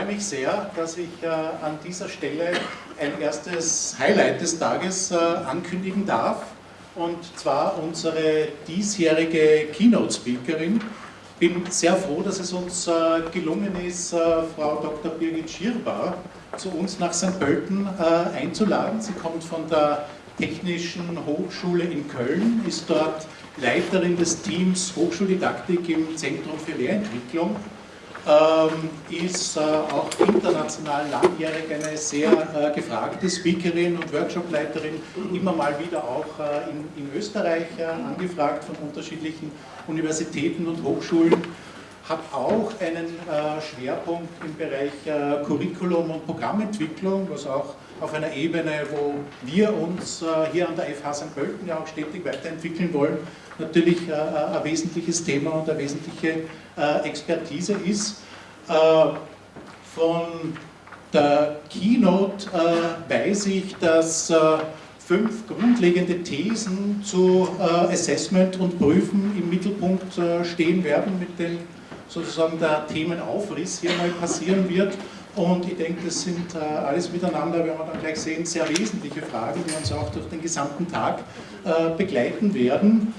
freue mich sehr, dass ich äh, an dieser Stelle ein erstes Highlight des Tages äh, ankündigen darf. Und zwar unsere diesjährige Keynote-Speakerin. Ich bin sehr froh, dass es uns äh, gelungen ist, Frau Dr. Birgit Schirbar zu uns nach St. Pölten einzuladen. Sie kommt von der Technischen Hochschule in Köln, ist dort Leiterin des Teams Hochschuldidaktik im Zentrum für Lehrentwicklung ist äh, auch international langjährig eine sehr äh, gefragte Speakerin und Workshopleiterin, immer mal wieder auch äh, in, Österreich angefragt von unterschiedlichen Universitäten und Hochschulen, hat auch einen Schwerpunkt im Bereich Curriculum und Programmentwicklung, was auch auf einer Ebene, wo wir uns hier an der FH St. Pölten ja auch stetig weiterentwickeln wollen, natürlich äh, äh, ein wesentliches Thema und eine wesentliche äh, Expertise ist. Von der Keynote weiß ich, dass fünf grundlegende Thesen zu Assessment und Prüfen im Mittelpunkt stehen werden, mit dem sozusagen der Themenaufriss hier mal passieren wird. Und ich denke, das sind alles miteinander, werden wir dann gleich sehen, sehr wesentliche Fragen, die uns auch durch den gesamten Tag begleiten werden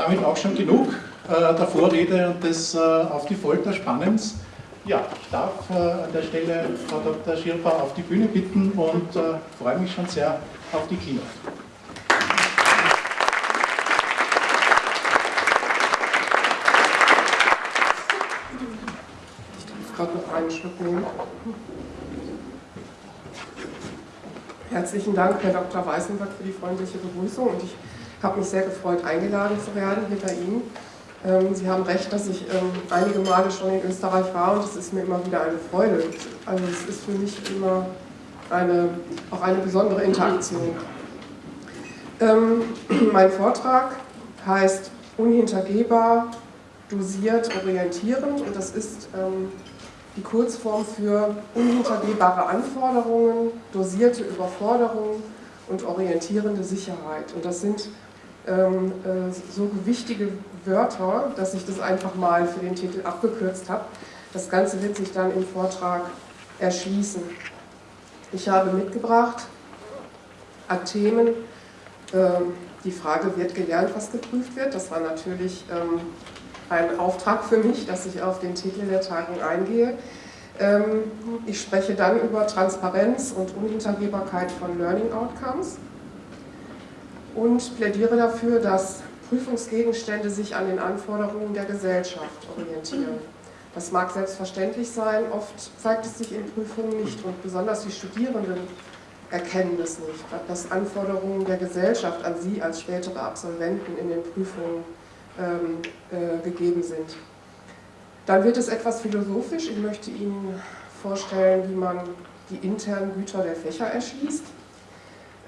damit auch schon genug äh, der Vorrede und des äh, auf die Folter Spannens. Ja, ich darf äh, an der Stelle Frau Dr. Schirper auf die Bühne bitten und äh, freue mich schon sehr auf die Keynote. Ich darf gerade noch einen Schluck nehmen. Herzlichen Dank, Herr Dr. Weißenberg, für die freundliche Begrüßung. Und ich habe mich sehr gefreut, eingeladen zu werden hier bei Ihnen. Ähm, Sie haben recht, dass ich ähm, einige Male schon in Österreich war und es ist mir immer wieder eine Freude. Also es ist für mich immer eine, auch eine besondere Interaktion. Ähm, mein Vortrag heißt Unhintergehbar, dosiert, orientierend und das ist die Kurzform für unhintergehbare Anforderungen, dosierte Überforderungen und orientierende Sicherheit. Und das sind ähm, äh, so wichtige Wörter, dass ich das einfach mal für den Titel abgekürzt habe. Das Ganze wird sich dann im Vortrag erschließen. Ich habe mitgebracht an Themen, ähm, die Frage, wird gelernt, was geprüft wird? Das war natürlich ähm, ein Auftrag für mich, dass ich auf den Titel der Tagung eingehe. Ähm, ich spreche dann über Transparenz und Unhintergehbarkeit von Learning Outcomes und plädiere dafür, dass Prüfungsgegenstände sich an den Anforderungen der Gesellschaft orientieren. Das mag selbstverständlich sein, oft zeigt es sich in Prüfungen nicht und besonders die Studierenden erkennen es nicht, dass Anforderungen der Gesellschaft an sie als spätere Absolventen in den Prüfungen ähm, äh, gegeben sind. Dann wird es etwas philosophisch. Ich möchte Ihnen vorstellen, wie man die internen Güter der Fächer erschließt.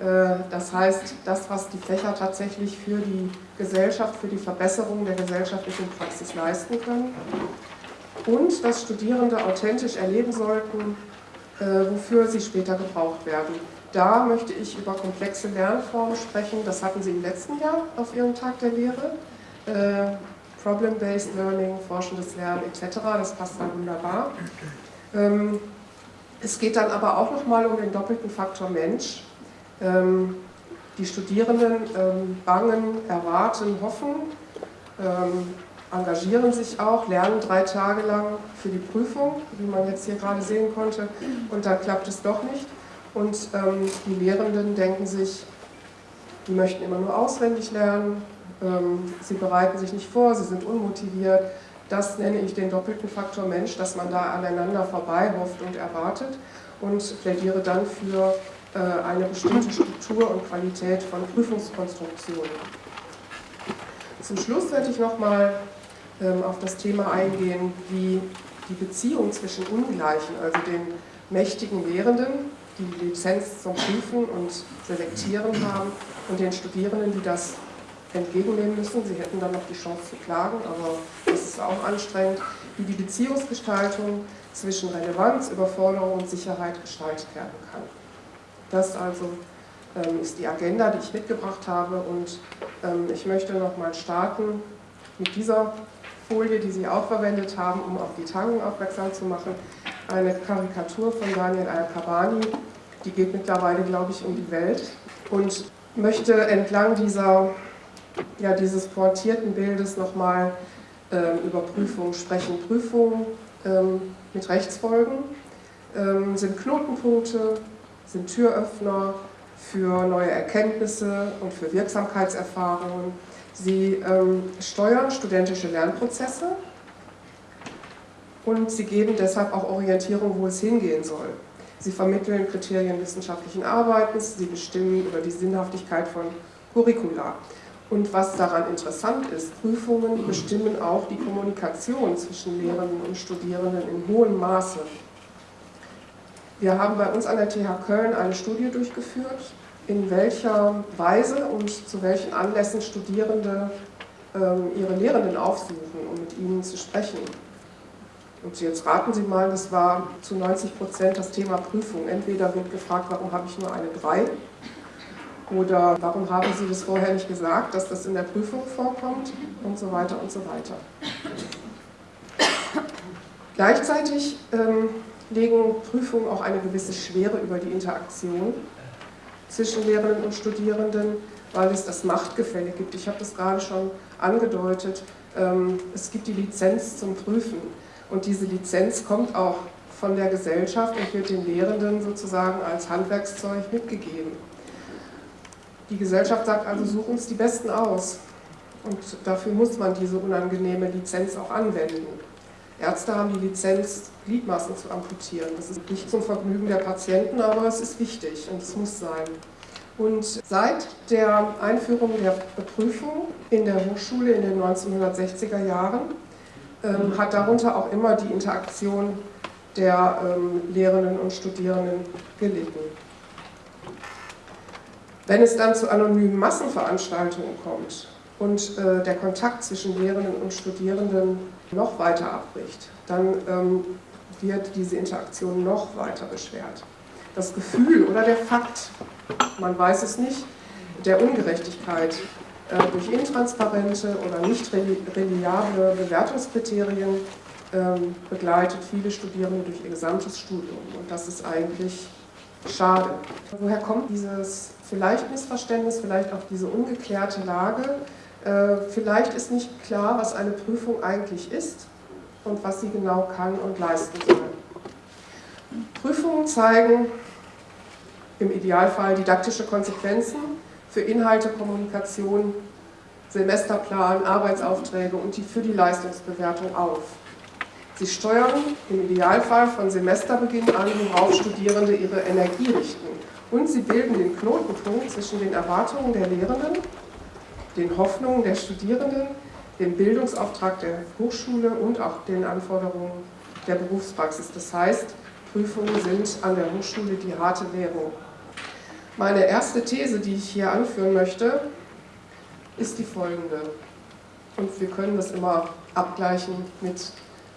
Äh, das heißt, das, was die Fächer tatsächlich für die Gesellschaft, für die Verbesserung der gesellschaftlichen Praxis leisten können. Und dass Studierende authentisch erleben sollten, äh, wofür sie später gebraucht werden. Da möchte ich über komplexe Lernformen sprechen. Das hatten Sie im letzten Jahr auf Ihrem Tag der Lehre. Äh, Problem-Based Learning, forschendes Lernen etc. Das passt dann wunderbar. Ähm, es geht dann aber auch nochmal um den doppelten Faktor Mensch. Ähm, die Studierenden ähm, bangen, erwarten, hoffen, engagieren sich auch, lernen drei Tage lang für die Prüfung, wie man jetzt hier gerade sehen konnte, und dann klappt es doch nicht. Und die Lehrenden denken sich, die möchten immer nur auswendig lernen, ähm, sie bereiten sich nicht vor, sie sind unmotiviert. Das nenne ich den doppelten Faktor Mensch, dass man da aneinander vorbei hofft und erwartet und plädiere dann für äh, eine bestimmte Struktur und Qualität von Prüfungskonstruktionen. Zum Schluss werde ich nochmal ähm, auf das Thema eingehen, wie die Beziehung zwischen Ungleichen, also den mächtigen Lehrenden, die die Lizenz zum Prüfen und Selektieren haben, und den Studierenden, die das entgegennehmen müssen. Sie hätten dann noch die Chance zu klagen, aber das ist auch anstrengend, wie die Beziehungsgestaltung zwischen Relevanz, Überforderung und Sicherheit gestaltet werden kann. Das also ähm, ist die Agenda, die ich mitgebracht habe und ähm, ich möchte nochmal starten mit dieser Folie, die Sie auch verwendet haben, um auf die Tagung aufmerksam zu machen. eine Karikatur von Daniel Al-Kabani, die geht mittlerweile, glaube ich, um die Welt und möchte entlang dieser, ja, dieses pointierten Bildes nochmal ähm, über Prüfungen sprechen. Prüfungen ähm, mit Rechtsfolgen ähm, sind Knotenpunkte, sind Türöffner für neue Erkenntnisse und für Wirksamkeitserfahrungen. Sie ähm, steuern studentische Lernprozesse und sie geben deshalb auch Orientierung, wo es hingehen soll. Sie vermitteln Kriterien wissenschaftlichen Arbeitens, sie bestimmen über die Sinnhaftigkeit von Curricula. Und was daran interessant ist, Prüfungen bestimmen auch die Kommunikation zwischen Lehrenden und Studierenden in hohem Maße. Wir haben bei uns an der TH Köln eine Studie durchgeführt, in welcher Weise und zu welchen Anlässen Studierende ähm, ihre Lehrenden aufsuchen, um mit ihnen zu sprechen. Und jetzt raten Sie mal, das war zu 90 Prozent das Thema Prüfung. Entweder wird gefragt, warum habe ich nur eine 3 oder warum haben Sie das vorher nicht gesagt, dass das in der Prüfung vorkommt und so weiter und so weiter. Gleichzeitig ähm, legen Prüfungen auch eine gewisse Schwere über die Interaktion zwischen Lehrenden und Studierenden, weil es das Machtgefälle gibt. Ich habe das gerade schon angedeutet. Ähm, es gibt die Lizenz zum Prüfen und diese Lizenz kommt auch von der Gesellschaft und wird den Lehrenden sozusagen als Handwerkszeug mitgegeben. Die Gesellschaft sagt also, such uns die Besten aus. Und dafür muss man diese unangenehme Lizenz auch anwenden. Ärzte haben die Lizenz, Gliedmaßen zu amputieren. Das ist nicht zum Vergnügen der Patienten, aber es ist wichtig und es muss sein. Und seit der Einführung der Prüfung in der Hochschule in den 1960er Jahren ähm, hat darunter auch immer die Interaktion der ähm, Lehrenden und Studierenden gelitten. Wenn es dann zu anonymen Massenveranstaltungen kommt und äh, der Kontakt zwischen Lehrenden und Studierenden noch weiter abbricht, dann ähm, wird diese Interaktion noch weiter beschwert. Das Gefühl oder der Fakt, man weiß es nicht, der Ungerechtigkeit äh, durch intransparente oder nicht reliable Bewertungskriterien ähm, begleitet viele Studierende durch ihr gesamtes Studium. Und das ist eigentlich schade. Woher kommt dieses vielleicht Missverständnis, vielleicht auch diese ungeklärte Lage? Äh, vielleicht ist nicht klar, was eine Prüfung eigentlich ist und was sie genau kann und leisten soll. Prüfungen zeigen im Idealfall didaktische Konsequenzen für Inhalte, Kommunikation, Semesterplan, Arbeitsaufträge und die für die Leistungsbewertung auf. Sie steuern im Idealfall von Semesterbeginn an, worauf Studierende ihre Energie richten. Und sie bilden den Knotenpunkt zwischen den Erwartungen der Lehrenden, den Hoffnungen der Studierenden, dem Bildungsauftrag der Hochschule und auch den Anforderungen der Berufspraxis. Das heißt, Prüfungen sind an der Hochschule die harte Währung. Meine erste These, die ich hier anführen möchte, ist die folgende. Und wir können das immer abgleichen mit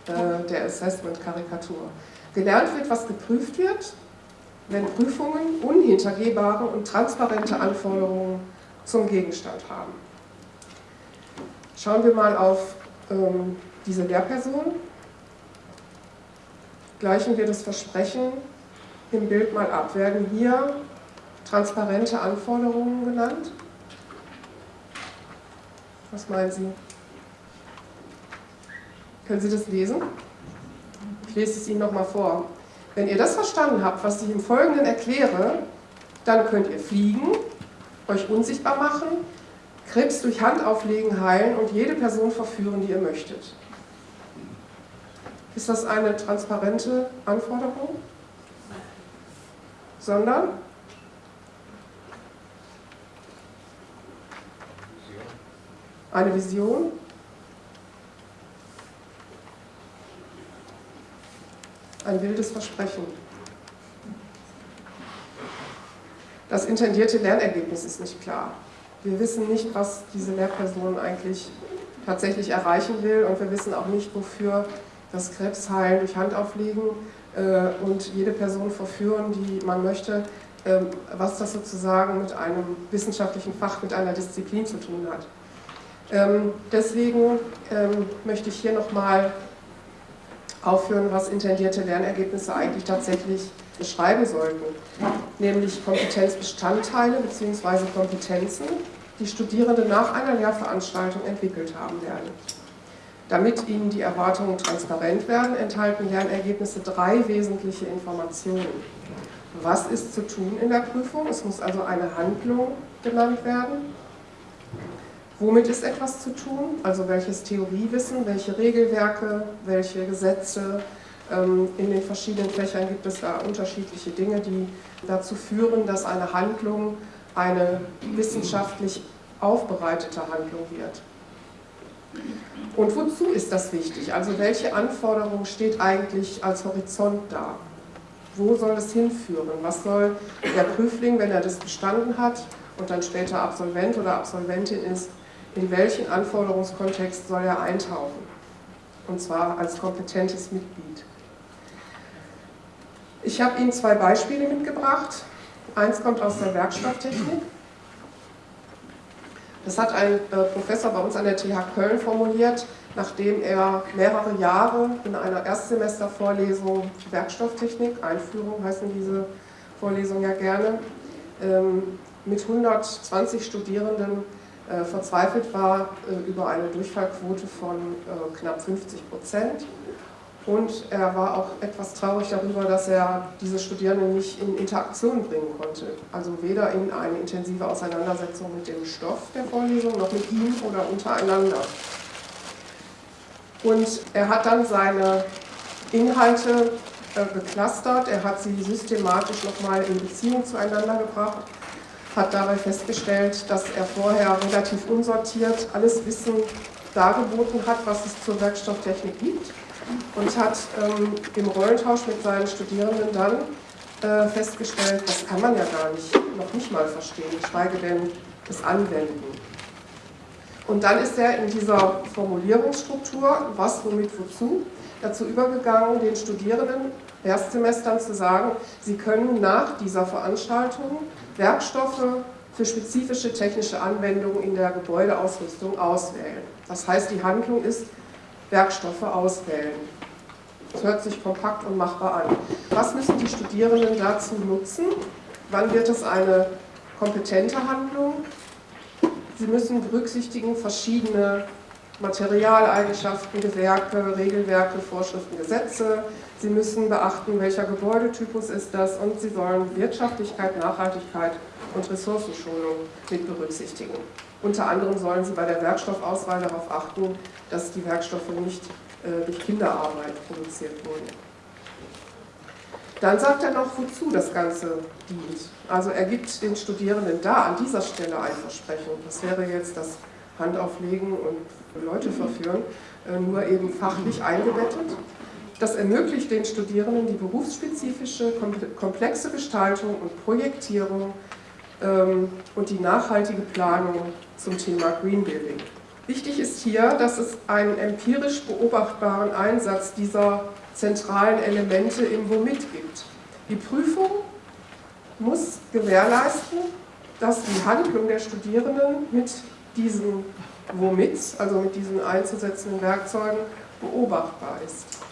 äh, der Assessment-Karikatur. Gelernt wird, was geprüft wird, wenn Prüfungen unhintergehbare und transparente Anforderungen zum Gegenstand haben. Schauen wir mal auf ähm, diese Lehrperson. Gleichen wir das Versprechen im Bild mal ab. Werden hier transparente Anforderungen genannt? Was meinen Sie? Können Sie das lesen? Ich lese es Ihnen nochmal vor. Wenn ihr das verstanden habt, was ich im Folgenden erkläre, dann könnt ihr fliegen, euch unsichtbar machen, Krebs durch Handauflegen heilen und jede Person verführen, die ihr möchtet. Ist das eine transparente Anforderung? Sondern eine Vision, ein wildes Versprechen. Das intendierte Lernergebnis ist nicht klar. Wir wissen nicht, was diese Lehrperson eigentlich tatsächlich erreichen will und wir wissen auch nicht, wofür das Krebsheilen durch Handauflegen äh, und jede Person verführen, die man möchte, äh, was das sozusagen mit einem wissenschaftlichen Fach, mit einer Disziplin zu tun hat. Ähm, deswegen ähm, möchte ich hier nochmal aufführen, was intendierte Lernergebnisse eigentlich tatsächlich beschreiben sollten, nämlich Kompetenzbestandteile bzw. Kompetenzen, die Studierende nach einer Lehrveranstaltung entwickelt haben werden. Damit ihnen die Erwartungen transparent werden, enthalten Lernergebnisse drei wesentliche Informationen. Was ist zu tun in der Prüfung? Es muss also eine Handlung genannt werden. Womit ist etwas zu tun? Also welches Theoriewissen, welche Regelwerke, welche Gesetze. Ähm, in den verschiedenen Fächern gibt es da unterschiedliche Dinge, die dazu führen, dass eine Handlung eine wissenschaftlich aufbereitete Handlung wird. Und wozu ist das wichtig? Also welche Anforderung steht eigentlich als Horizont da? Wo soll es hinführen? Was soll der Prüfling, wenn er das bestanden hat und dann später Absolvent oder Absolventin ist, in welchen Anforderungskontext soll er eintauchen? Und zwar als kompetentes Mitglied. Ich habe Ihnen zwei Beispiele mitgebracht. Eins kommt aus der Werkstofftechnik. Das hat ein äh, Professor bei uns an der TH Köln formuliert, nachdem er mehrere Jahre in einer Erstsemestervorlesung Werkstofftechnik, Einführung heißen diese Vorlesungen ja gerne, ähm, mit 120 Studierenden äh, verzweifelt war äh, über eine Durchfallquote von äh, knapp 50 Prozent. Und er war auch etwas traurig darüber, dass er diese Studierenden nicht in Interaktion bringen konnte. Also weder in eine intensive Auseinandersetzung mit dem Stoff der Vorlesung, noch mit ihm oder untereinander. Und er hat dann seine Inhalte äh, geclustert, er hat sie systematisch nochmal in Beziehung zueinander gebracht hat dabei festgestellt, dass er vorher relativ unsortiert alles Wissen dargeboten hat, was es zur Werkstofftechnik gibt und hat ähm, im Rollentausch mit seinen Studierenden dann äh, festgestellt, das kann man ja gar nicht, noch nicht mal verstehen, geschweige denn das Anwenden. Und dann ist er in dieser Formulierungsstruktur, was, womit, wozu, dazu übergegangen, den Studierenden Erstsemestern zu sagen, sie können nach dieser Veranstaltung Werkstoffe für spezifische technische Anwendungen in der Gebäudeausrüstung auswählen. Das heißt, die Handlung ist Werkstoffe auswählen. Das hört sich kompakt und machbar an. Was müssen die Studierenden dazu nutzen? Wann wird es eine kompetente Handlung? Sie müssen berücksichtigen verschiedene Materialeigenschaften, Gewerke, Regelwerke, Vorschriften, Gesetze. Sie müssen beachten, welcher Gebäudetypus ist das und Sie sollen Wirtschaftlichkeit, Nachhaltigkeit und Ressourcenschonung mit berücksichtigen. Unter anderem sollen Sie bei der Werkstoffauswahl darauf achten, dass die Werkstoffe nicht äh, durch Kinderarbeit produziert wurden. Dann sagt er noch, wozu das Ganze dient. Also er gibt den Studierenden da an dieser Stelle ein Versprechen. Das wäre jetzt das Handauflegen und Leute verführen, äh, nur eben fachlich eingebettet. Das ermöglicht den Studierenden die berufsspezifische, komplexe Gestaltung und Projektierung ähm, und die nachhaltige Planung zum Thema Green Building. Wichtig ist hier, dass es einen empirisch beobachtbaren Einsatz dieser zentralen Elemente im Womit gibt. Die Prüfung muss gewährleisten, dass die Handlung der Studierenden mit diesen Womit, also mit diesen einzusetzenden Werkzeugen, beobachtbar ist.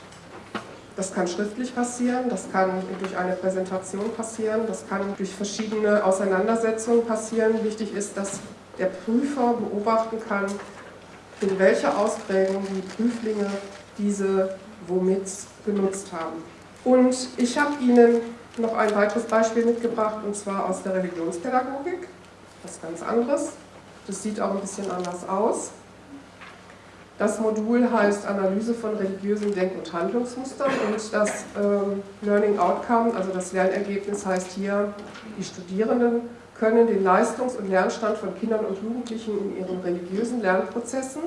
Das kann schriftlich passieren, das kann durch eine Präsentation passieren, das kann durch verschiedene Auseinandersetzungen passieren. Wichtig ist, dass der Prüfer beobachten kann, in welcher Ausprägung die Prüflinge diese womit genutzt haben. Und ich habe Ihnen noch ein weiteres Beispiel mitgebracht, und zwar aus der Religionspädagogik, was ganz anderes. Das sieht auch ein bisschen anders aus. Das Modul heißt Analyse von religiösen Denk- und Handlungsmustern und das ähm, Learning Outcome, also das Lernergebnis heißt hier, die Studierenden können den Leistungs- und Lernstand von Kindern und Jugendlichen in ihren religiösen Lernprozessen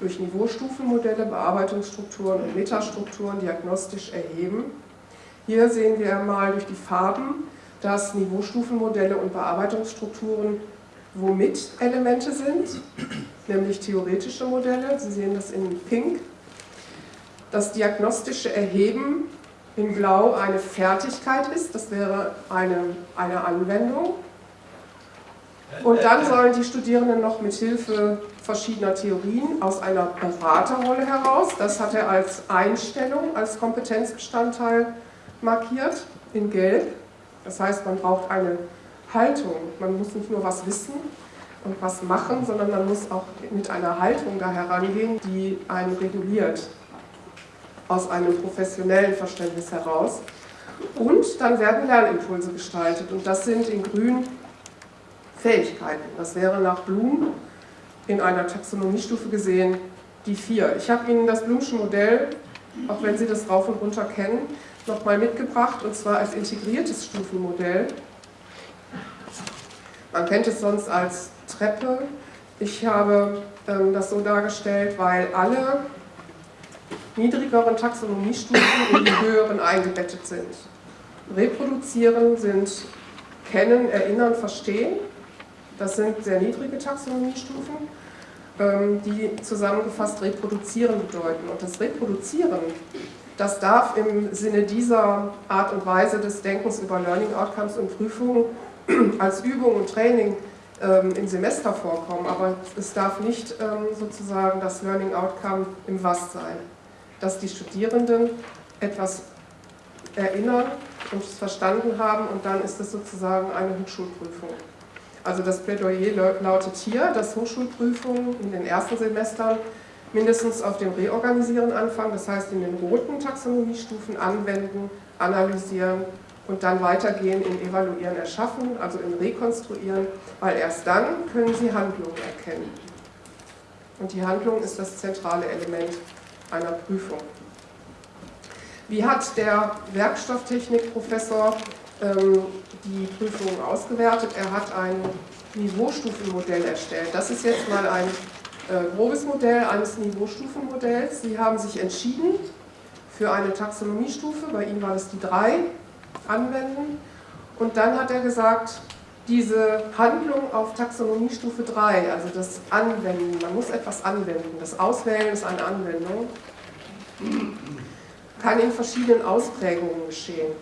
durch Niveaustufenmodelle, Bearbeitungsstrukturen und Metastrukturen diagnostisch erheben. Hier sehen wir mal durch die Farben, dass Niveaustufenmodelle und Bearbeitungsstrukturen womit Elemente sind, nämlich theoretische Modelle. Sie sehen das in Pink. Das diagnostische Erheben in Blau eine Fertigkeit ist, das wäre eine, eine Anwendung. Und dann sollen die Studierenden noch mit Hilfe verschiedener Theorien aus einer Beraterrolle heraus, das hat er als Einstellung, als Kompetenzbestandteil markiert, in Gelb. Das heißt, man braucht eine Haltung. Man muss nicht nur was wissen und was machen, sondern man muss auch mit einer Haltung da herangehen, die einen reguliert, aus einem professionellen Verständnis heraus. Und dann werden Lernimpulse gestaltet und das sind in Grün Fähigkeiten. Das wäre nach Blum in einer Taxonomiestufe gesehen die vier. Ich habe Ihnen das Blumsche Modell, auch wenn Sie das rauf und runter kennen, nochmal mitgebracht und zwar als integriertes Stufenmodell. Man kennt es sonst als Treppe. Ich habe ähm, das so dargestellt, weil alle niedrigeren Taxonomiestufen in die höheren eingebettet sind. Reproduzieren sind Kennen, Erinnern, Verstehen. Das sind sehr niedrige Taxonomiestufen, ähm, die zusammengefasst reproduzieren bedeuten. Und das Reproduzieren, das darf im Sinne dieser Art und Weise des Denkens über Learning Outcomes und Prüfungen als Übung und Training ähm, im Semester vorkommen, aber es darf nicht ähm, sozusagen das Learning Outcome im Was sein, dass die Studierenden etwas erinnern und es verstanden haben und dann ist es sozusagen eine Hochschulprüfung. Also das Plädoyer lautet hier, dass Hochschulprüfungen in den ersten Semestern mindestens auf dem Reorganisieren anfangen, das heißt in den roten Taxonomiestufen anwenden, analysieren und dann weitergehen in Evaluieren, Erschaffen, also in Rekonstruieren, weil erst dann können Sie Handlung erkennen. Und die Handlung ist das zentrale Element einer Prüfung. Wie hat der Werkstofftechnikprofessor ähm, die Prüfungen ausgewertet. Er hat ein Niveaustufenmodell erstellt. Das ist jetzt mal ein äh, grobes Modell eines Niveaustufenmodells. Sie haben sich entschieden für eine Taxonomiestufe, bei ihm war das die 3, anwenden. Und dann hat er gesagt, diese Handlung auf Taxonomiestufe 3, also das Anwenden, man muss etwas anwenden, das Auswählen ist eine Anwendung, kann in verschiedenen Ausprägungen geschehen.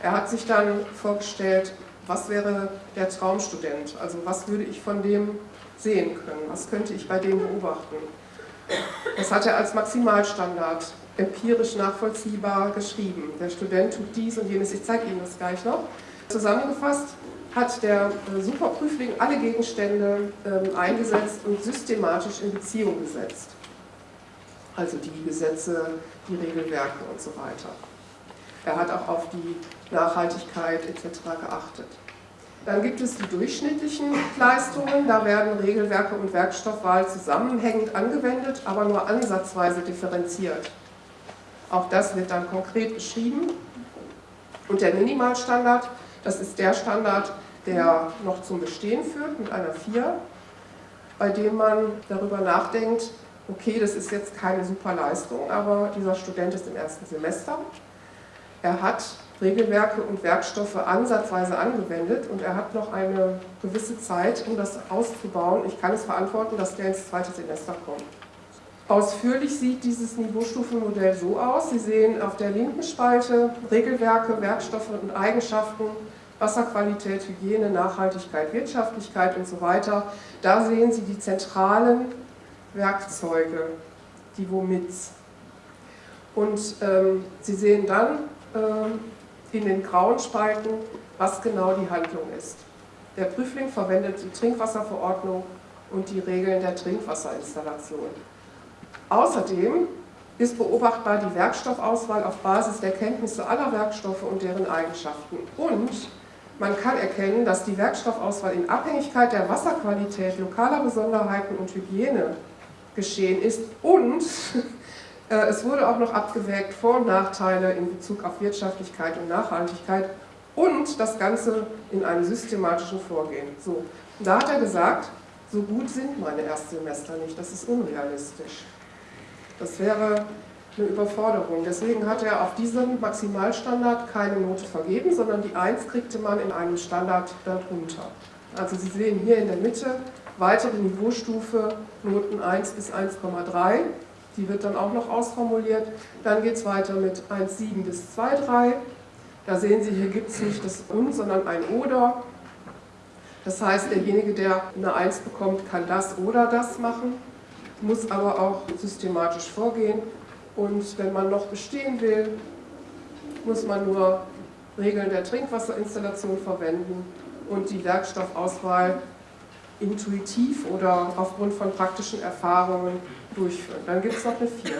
Er hat sich dann vorgestellt, was wäre der Traumstudent, also was würde ich von dem sehen können, was könnte ich bei dem beobachten. Das hat er als Maximalstandard empirisch nachvollziehbar geschrieben. Der Student tut dies und jenes, ich zeige Ihnen das gleich noch. Zusammengefasst hat der äh, Superprüfling alle Gegenstände ähm, eingesetzt und systematisch in Beziehung gesetzt. Also die Gesetze, die Regelwerke und so weiter. Er hat auch auf die Nachhaltigkeit etc. geachtet. Dann gibt es die durchschnittlichen Leistungen, da werden Regelwerke und Werkstoffwahl zusammenhängend angewendet, aber nur ansatzweise differenziert. Auch das wird dann konkret beschrieben. Und der Minimalstandard, das ist der Standard, der noch zum Bestehen führt mit einer 4, bei dem man darüber nachdenkt, okay, das ist jetzt keine super Leistung, aber dieser Student ist im ersten Semester er hat Regelwerke und Werkstoffe ansatzweise angewendet und er hat noch eine gewisse Zeit, um das auszubauen. Ich kann es verantworten, dass der ins zweite Semester kommt. Ausführlich sieht dieses Niveaustufenmodell so aus. Sie sehen auf der linken Spalte Regelwerke, Werkstoffe und Eigenschaften, Wasserqualität, Hygiene, Nachhaltigkeit, Wirtschaftlichkeit und so weiter. Da sehen Sie die zentralen Werkzeuge, die Womits. Und ähm, Sie sehen dann äh, in den grauen Spalten, was genau die Handlung ist. Der Prüfling verwendet die Trinkwasserverordnung und die Regeln der Trinkwasserinstallation. Außerdem ist beobachtbar die Werkstoffauswahl auf Basis der Kenntnisse aller Werkstoffe und deren Eigenschaften. Und man kann erkennen, dass die Werkstoffauswahl in Abhängigkeit der Wasserqualität, lokaler Besonderheiten und Hygiene geschehen ist und äh, es wurde auch noch abgewägt Vor- und Nachteile in Bezug auf Wirtschaftlichkeit und Nachhaltigkeit und das Ganze in einem systematischen Vorgehen. So, da hat er gesagt, so gut sind meine Erstsemester nicht, das ist unrealistisch. Das wäre eine Überforderung. Deswegen hat er auf diesem Maximalstandard keine Note vergeben, sondern die 1 kriegte man in einem Standard darunter. Also Sie sehen hier in der Mitte weitere Niveaustufe, Noten 1 bis 1,3. Die wird dann auch noch ausformuliert. Dann geht es weiter mit 1,7 bis 2,3. Da sehen Sie, hier gibt es nicht das und, sondern ein oder. Das heißt, derjenige, der eine 1 bekommt, kann das oder das machen, muss aber auch systematisch vorgehen. Und wenn man noch bestehen will, muss man nur Regeln der Trinkwasserinstallation verwenden und die Werkstoffauswahl intuitiv oder aufgrund von praktischen Erfahrungen durchführen. Dann gibt es noch eine 4.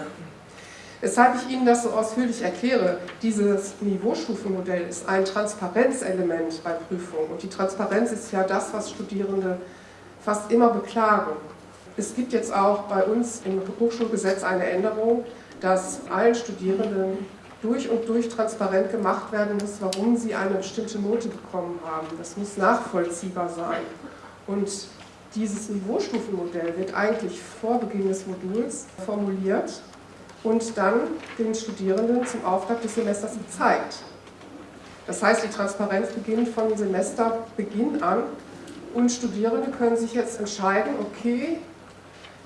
Weshalb ich Ihnen das so ausführlich erkläre, dieses Niveaustufenmodell ist ein Transparenzelement bei Prüfungen. Und die Transparenz ist ja das, was Studierende fast immer beklagen. Es gibt jetzt auch bei uns im Hochschulgesetz eine Änderung, dass allen Studierenden durch und durch transparent gemacht werden muss, warum sie eine bestimmte Note bekommen haben. Das muss nachvollziehbar sein. Und dieses Niveaustufenmodell wird eigentlich vor Beginn des Moduls formuliert und dann den Studierenden zum Auftakt des Semesters gezeigt. Das heißt, die Transparenz beginnt von Semesterbeginn an und Studierende können sich jetzt entscheiden, okay,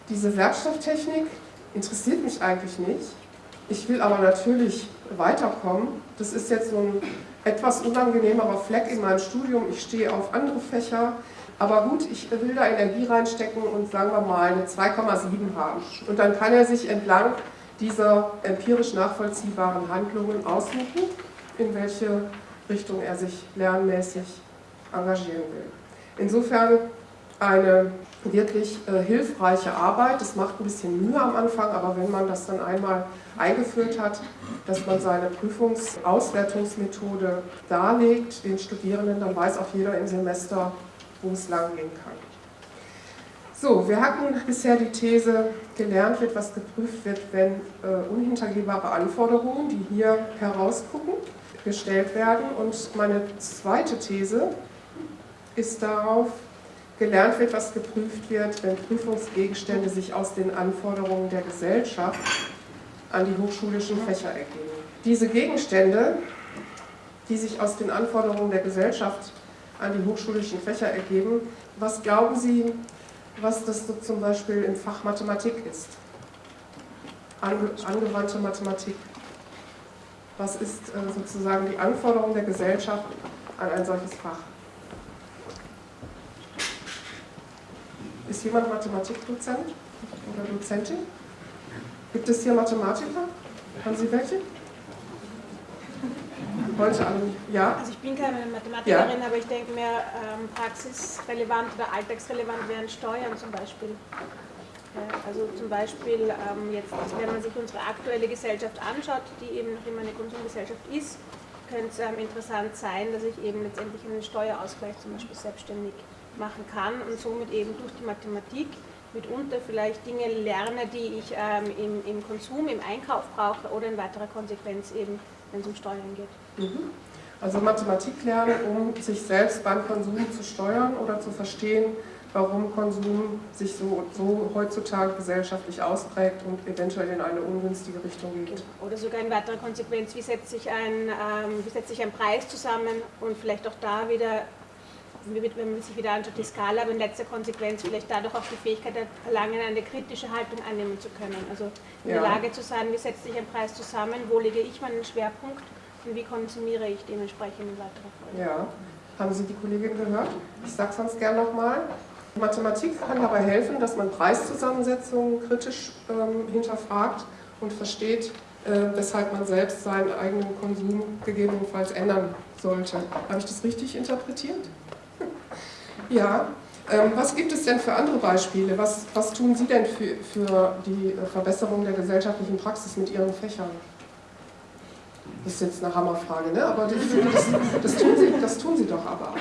diese Werkstofftechnik interessiert mich eigentlich nicht, ich will aber natürlich weiterkommen. Das ist jetzt so ein etwas unangenehmerer Fleck in meinem Studium. Ich stehe auf andere Fächer. Aber gut, ich will da Energie reinstecken und sagen wir mal eine 2,7 haben. Und dann kann er sich entlang dieser empirisch nachvollziehbaren Handlungen aussuchen, in welche Richtung er sich lernmäßig engagieren will. Insofern eine wirklich äh, hilfreiche Arbeit. Das macht ein bisschen Mühe am Anfang, aber wenn man das dann einmal eingeführt hat, dass man seine Prüfungsauswertungsmethode darlegt den Studierenden, dann weiß auch jeder im Semester, wo es lang gehen kann. So, wir hatten bisher die These, gelernt wird, was geprüft wird, wenn äh, unhintergehbare Anforderungen, die hier herausgucken, gestellt werden. Und meine zweite These ist darauf, gelernt wird, was geprüft wird, wenn Prüfungsgegenstände sich aus den Anforderungen der Gesellschaft an die hochschulischen Fächer ergeben. Diese Gegenstände, die sich aus den Anforderungen der Gesellschaft an die hochschulischen Fächer ergeben, was glauben Sie, was das so zum Beispiel im Fach Mathematik ist? Ange angewandte Mathematik. Was ist äh, sozusagen die Anforderung der Gesellschaft an ein solches Fach? Ist jemand Mathematikdozent oder Dozentin? Gibt es hier Mathematiker? Haben Sie welche? Heute alle, ja? Also ich bin keine Mathematikerin, ja. aber ich denke mir, ähm, praxisrelevant oder alltagsrelevant wären Steuern zum Beispiel. also zum Beispiel ähm, jetzt, wenn man sich unsere aktuelle Gesellschaft anschaut, die eben noch immer eine Konsumgesellschaft ist, könnte es ähm, interessant sein, dass ich eben letztendlich einen Steuerausgleich zum Beispiel selbstständig machen kann und somit eben durch die Mathematik mitunter vielleicht Dinge lerne, die ich ähm, im, im, Konsum, im Einkauf brauche oder in weiterer Konsequenz eben, wenn es um Steuern geht. Mhm. Also Mathematik lernen, um sich selbst beim Konsum zu steuern oder zu verstehen, warum Konsum sich so, so heutzutage gesellschaftlich ausprägt und eventuell in eine ungünstige Richtung geht. Oder sogar in weiterer Konsequenz, wie setzt sich ein, ähm, wie setzt sich ein Preis zusammen und vielleicht auch da wieder wenn man sich wieder anschaut, die Skala, aber in letzter Konsequenz vielleicht dadurch auch die Fähigkeit erlangen, eine kritische Haltung annehmen zu können. Also in ja. der Lage zu sein, wie setzt sich ein Preis zusammen, wo lege ich meinen Schwerpunkt und wie konsumiere ich dementsprechend in weiterer Folge. Ja, haben Sie die Kollegin gehört? Ich sage es sonst gerne nochmal. Mathematik kann dabei helfen, dass man Preiszusammensetzungen kritisch ähm, hinterfragt und versteht, äh, weshalb man selbst seinen eigenen Konsum gegebenenfalls ändern sollte. Habe ich das richtig interpretiert? Ja, ähm, was gibt es denn für andere Beispiele? Was, was tun Sie denn für, für die Verbesserung der gesellschaftlichen Praxis mit Ihren Fächern? Das ist jetzt eine Hammerfrage, ne? aber finde, das, das, tun Sie, das tun Sie doch aber.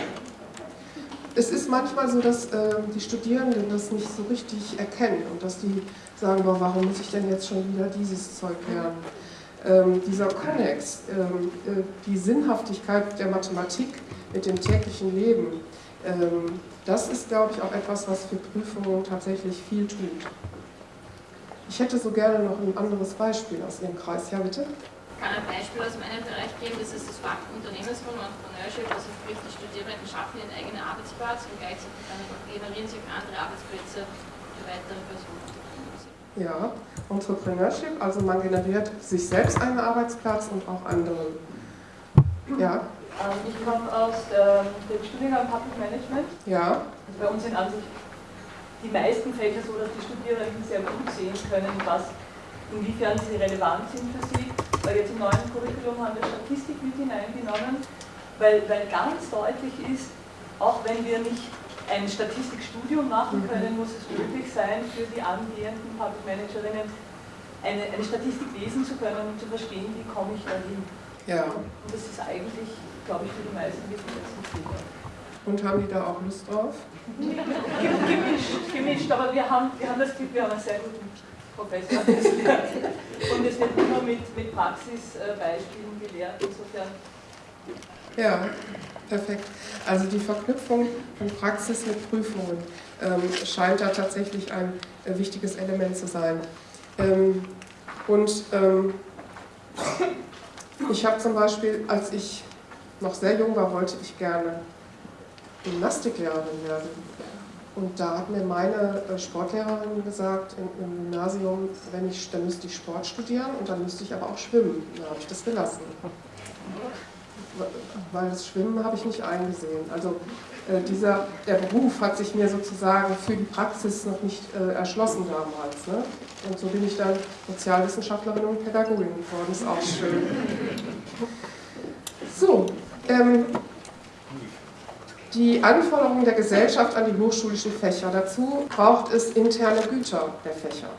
Es ist manchmal so, dass äh, die Studierenden das nicht so richtig erkennen und dass die sagen, boah, warum muss ich denn jetzt schon wieder dieses Zeug lernen? Ähm, dieser Konnex, ähm, äh, die Sinnhaftigkeit der Mathematik mit dem täglichen Leben, das ist, glaube ich, auch etwas, was für Prüfungen tatsächlich viel tut. Ich hätte so gerne noch ein anderes Beispiel aus Ihrem Kreis. Ja, bitte? Ich kann ein Beispiel aus meinem Bereich geben, das ist das Fach Unternehmensgrund und Entrepreneurship, also sprich die Studierenden schaffen ihren eigenen Arbeitsplatz und gleichzeitig generieren sie auch andere Arbeitsplätze für weitere Personen. Ja, Entrepreneurship, also man generiert sich selbst einen Arbeitsplatz und auch anderen. Ja? Ähm, ich komme aus der, dem Studiengang Public Management. Ja. Also bei uns sind an sich die meisten Fächer so, dass die Studierenden sehr gut sehen können, was, inwiefern sie relevant sind für sie. Weil jetzt im neuen Curriculum haben wir Statistik mit hineingenommen, weil, weil ganz deutlich ist, auch wenn wir nicht ein Statistikstudium machen mhm. können, muss es möglich sein, für die angehenden Public Managerinnen eine, eine Statistik lesen zu können und zu verstehen, wie komme ich dahin. Ja. Und das ist eigentlich glaube ich, für die meisten Ziel. Und haben die da auch Lust drauf? gemischt, gemischt, aber wir haben, wir haben das Glück, wir haben einen sehr guten Professor Und es wird immer mit, mit Praxisbeispielen gelehrt, insofern. Ja, perfekt. Also die Verknüpfung von Praxis mit Prüfungen ähm, scheint da tatsächlich ein äh, wichtiges Element zu sein. Ähm, und ähm, ich habe zum Beispiel, als ich noch sehr jung war, wollte ich gerne Gymnastiklehrerin werden. Und da hat mir meine äh, Sportlehrerin gesagt, im Gymnasium, wenn ich, dann müsste ich Sport studieren und dann müsste ich aber auch schwimmen. Da habe ich das gelassen. Weil das Schwimmen habe ich nicht eingesehen. Also äh, dieser, der Beruf hat sich mir sozusagen für die Praxis noch nicht äh, erschlossen damals. Ne? Und so bin ich dann Sozialwissenschaftlerin und Pädagogin geworden. Ist auch schön. So, ähm, die Anforderungen der Gesellschaft an die hochschulischen Fächer. Dazu braucht es interne Güter der Fächer.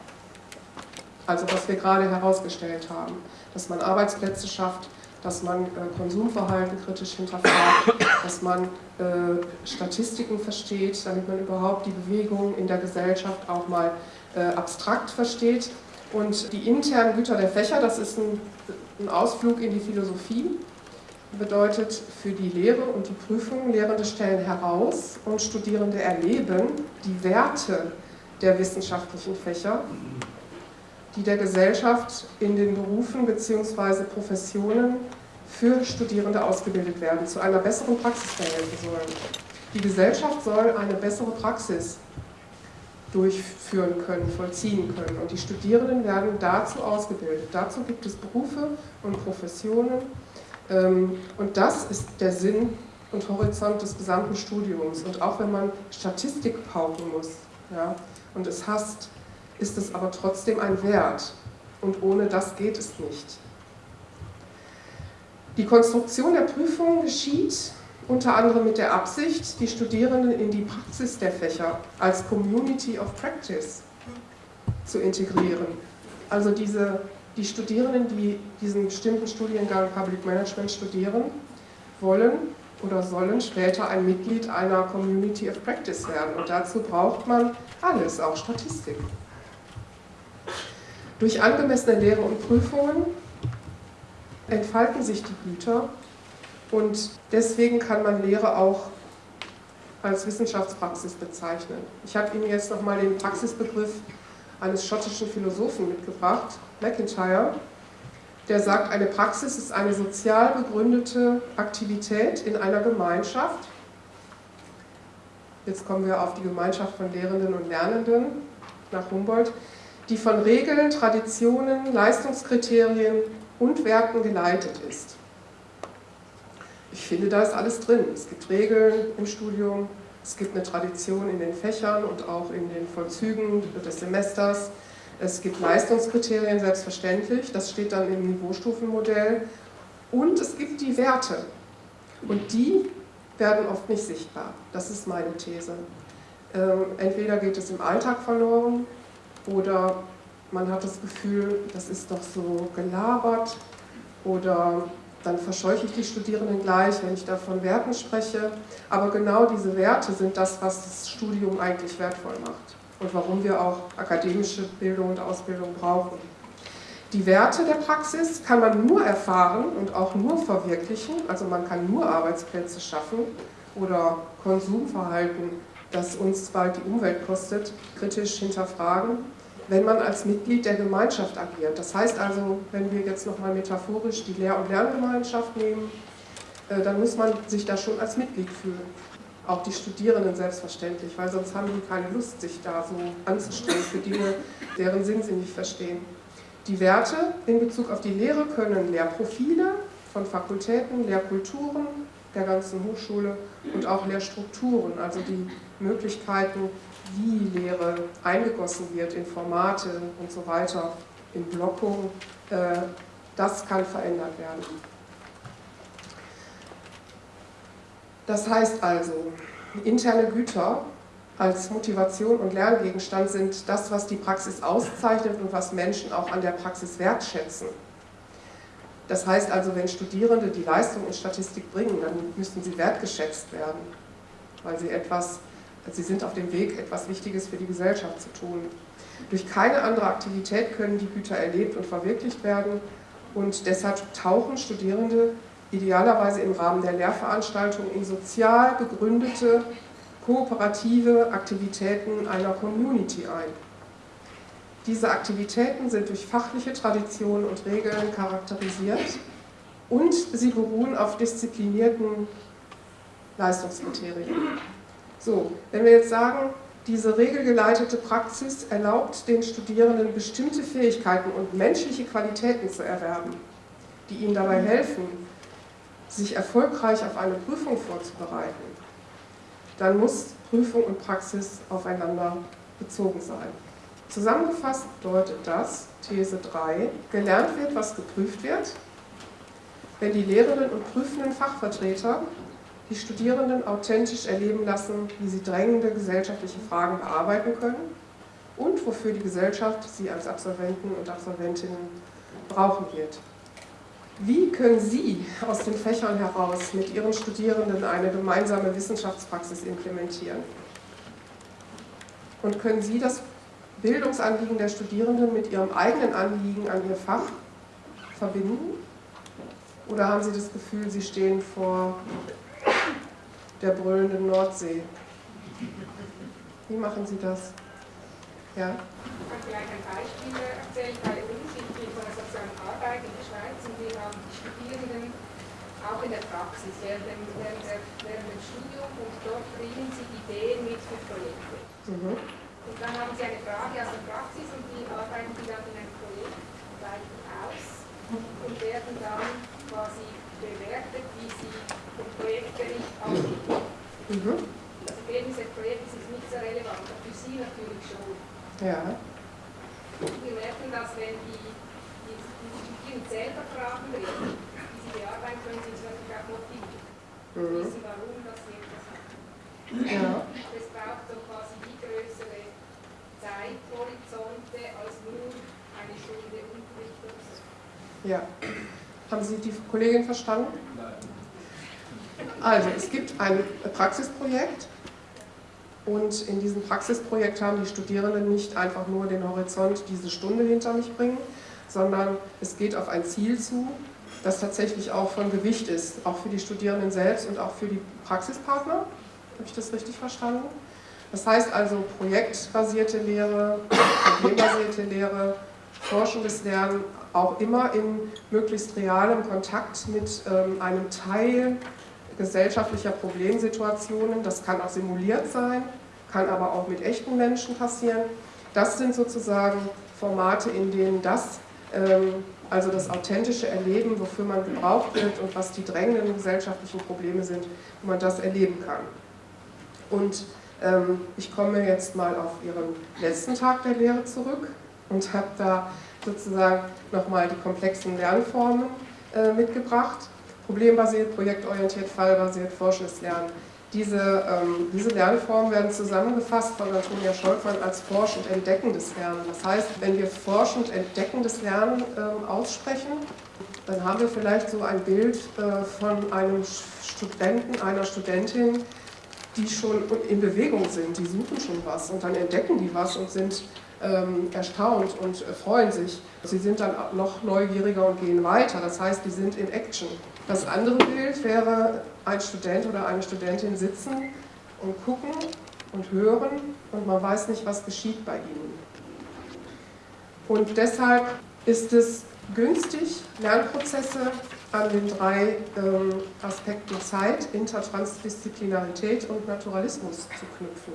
Also was wir gerade herausgestellt haben, dass man Arbeitsplätze schafft, dass man äh, Konsumverhalten kritisch hinterfragt, dass man äh, Statistiken versteht, damit man überhaupt die Bewegung in der Gesellschaft auch mal äh, abstrakt versteht. Und die internen Güter der Fächer, das ist ein, ein Ausflug in die Philosophie bedeutet für die Lehre und die Prüfung, Lehrende stellen heraus und Studierende erleben die Werte der wissenschaftlichen Fächer, die der Gesellschaft in den Berufen bzw. Professionen für Studierende ausgebildet werden, zu einer besseren Praxis verhelfen sollen. Die Gesellschaft soll eine bessere Praxis durchführen können, vollziehen können. Und die Studierenden werden dazu ausgebildet. Dazu gibt es Berufe und Professionen, und das ist der Sinn und Horizont des gesamten Studiums. Und auch wenn man Statistik pauken muss ja, und es hasst, ist es aber trotzdem ein Wert. Und ohne das geht es nicht. Die Konstruktion der Prüfung geschieht unter anderem mit der Absicht, die Studierenden in die Praxis der Fächer als Community of Practice zu integrieren. Also diese die Studierenden, die diesen bestimmten Studiengang Public Management studieren, wollen oder sollen später ein Mitglied einer Community of Practice werden. Und dazu braucht man alles, auch Statistik. Durch angemessene Lehre und Prüfungen entfalten sich die Güter und deswegen kann man Lehre auch als Wissenschaftspraxis bezeichnen. Ich habe Ihnen jetzt nochmal den Praxisbegriff eines schottischen Philosophen mitgebracht, McIntyre, der sagt, eine Praxis ist eine sozial begründete Aktivität in einer Gemeinschaft. Jetzt kommen wir auf die Gemeinschaft von Lehrenden und Lernenden nach Humboldt, die von Regeln, Traditionen, Leistungskriterien und Werten geleitet ist. Ich finde, da ist alles drin. Es gibt Regeln im Studium, es gibt eine Tradition in den Fächern und auch in den Vollzügen des Semesters. Es gibt Leistungskriterien, selbstverständlich, das steht dann im Niveaustufenmodell. Und es gibt die Werte. Und die werden oft nicht sichtbar. Das ist meine These. Ähm, entweder geht es im Alltag verloren oder man hat das Gefühl, das ist doch so gelabert oder dann verscheuche ich die Studierenden gleich, wenn ich da von Werten spreche. Aber genau diese Werte sind das, was das Studium eigentlich wertvoll macht und warum wir auch akademische Bildung und Ausbildung brauchen. Die Werte der Praxis kann man nur erfahren und auch nur verwirklichen, also man kann nur Arbeitsplätze schaffen oder Konsumverhalten, das uns bald die Umwelt kostet, kritisch hinterfragen wenn man als Mitglied der Gemeinschaft agiert. Das heißt also, wenn wir jetzt nochmal metaphorisch die Lehr- und Lerngemeinschaft nehmen, äh, dann muss man sich da schon als Mitglied fühlen. Auch die Studierenden selbstverständlich, weil sonst haben die keine Lust, sich da so anzustrengen für Dinge, deren Sinn sie nicht verstehen. Die Werte in Bezug auf die Lehre können Lehrprofile von Fakultäten, Lehrkulturen der ganzen Hochschule und auch Lehrstrukturen, also die Möglichkeiten, wie Lehre eingegossen wird in Formate und so weiter, in Blockung, äh, das kann verändert werden. Das heißt also, interne Güter als Motivation und Lerngegenstand sind das, was die Praxis auszeichnet und was Menschen auch an der Praxis wertschätzen. Das heißt also, wenn Studierende die Leistung in Statistik bringen, dann müssen sie wertgeschätzt werden, weil sie etwas, sie sind auf dem Weg, etwas Wichtiges für die Gesellschaft zu tun. Durch keine andere Aktivität können die Güter erlebt und verwirklicht werden und deshalb tauchen Studierende idealerweise im Rahmen der Lehrveranstaltung in sozial begründete, kooperative Aktivitäten einer Community ein. Diese Aktivitäten sind durch fachliche Traditionen und Regeln charakterisiert und sie beruhen auf disziplinierten Leistungskriterien. So, wenn wir jetzt sagen, diese regelgeleitete Praxis erlaubt den Studierenden bestimmte Fähigkeiten und menschliche Qualitäten zu erwerben, die ihnen dabei helfen, sich erfolgreich auf eine Prüfung vorzubereiten, dann muss Prüfung und Praxis aufeinander bezogen sein. Zusammengefasst bedeutet das, These 3, gelernt wird, was geprüft wird, wenn die lehrenden und prüfenden Fachvertreter die Studierenden authentisch erleben lassen, wie sie drängende gesellschaftliche Fragen bearbeiten können und wofür die Gesellschaft sie als Absolventen und Absolventinnen brauchen wird. Wie können Sie aus den Fächern heraus mit Ihren Studierenden eine gemeinsame Wissenschaftspraxis implementieren? Und können Sie das Bildungsanliegen der Studierenden mit Ihrem eigenen Anliegen an Ihr Fach verbinden? Oder haben Sie das Gefühl, Sie stehen vor der brüllenden Nordsee? Wie machen Sie das? Ja? Ich kann vielleicht ein Beispiel erzählen. Bei uns, ich bin von der sozialen Arbeit in der Schweiz und wir haben die Studierenden auch in der Praxis während dem, während, während dem Studium und dort bringen sie Ideen mit für Projekte. Mhm. Und dann haben sie eine Frage aus der Praxis und die arbeiten die dann in einem Projekt aus und werden dann quasi bewertet, wie sie den Projektbericht abgeben. Mhm. Das Ergebnis des Projekts ist nicht so relevant, aber für sie natürlich schon. Ja. Wir merken, dass wenn die, die, die selber Fragen reden, die sie bearbeiten können, sind sie natürlich auch motiviert. Mhm. Wissen, warum das etwas hat. Ja. Es braucht so quasi die größere Zeithorizonte als nur eine Stunde Unterricht Ja. Haben Sie die Kollegin verstanden? Nein. Also, es gibt ein Praxisprojekt, und in diesem Praxisprojekt haben die Studierenden nicht einfach nur den Horizont diese Stunde hinter mich bringen, sondern es geht auf ein Ziel zu, das tatsächlich auch von Gewicht ist, auch für die Studierenden selbst und auch für die Praxispartner. Habe ich das richtig verstanden? Das heißt also projektbasierte Lehre, problembasierte Lehre, forschendes Lernen, auch immer in möglichst realem Kontakt mit ähm, einem Teil gesellschaftlicher Problemsituationen. Das kann auch simuliert sein, kann aber auch mit echten Menschen passieren. Das sind sozusagen Formate, in denen das, ähm, also das authentische Erleben, wofür man gebraucht wird und was die drängenden gesellschaftlichen Probleme sind, wo man das erleben kann. Und ähm, ich komme jetzt mal auf Ihren letzten Tag der Lehre zurück und habe da sozusagen nochmal die komplexen Lernformen äh, mitgebracht problembasiert, projektorientiert, fallbasiert, forschendes Lernen. Diese, ähm, diese Lernformen werden zusammengefasst von Antonia Scholkmann als forsch- und entdeckendes Lernen. Das heißt, wenn wir forschend entdeckendes Lernen ähm, aussprechen, dann haben wir vielleicht so ein Bild äh, von einem Studenten, einer Studentin, die schon in Bewegung sind, die suchen schon was und dann entdecken die was und sind ähm, erstaunt und äh, freuen sich. Sie sind dann noch neugieriger und gehen weiter. Das heißt, die sind in Action. Das andere Bild wäre ein Student oder eine Studentin sitzen und gucken und hören und man weiß nicht, was geschieht bei ihnen. Und deshalb ist es günstig, Lernprozesse an den drei ähm, Aspekten Zeit, Intertransdisziplinarität und Naturalismus zu knüpfen.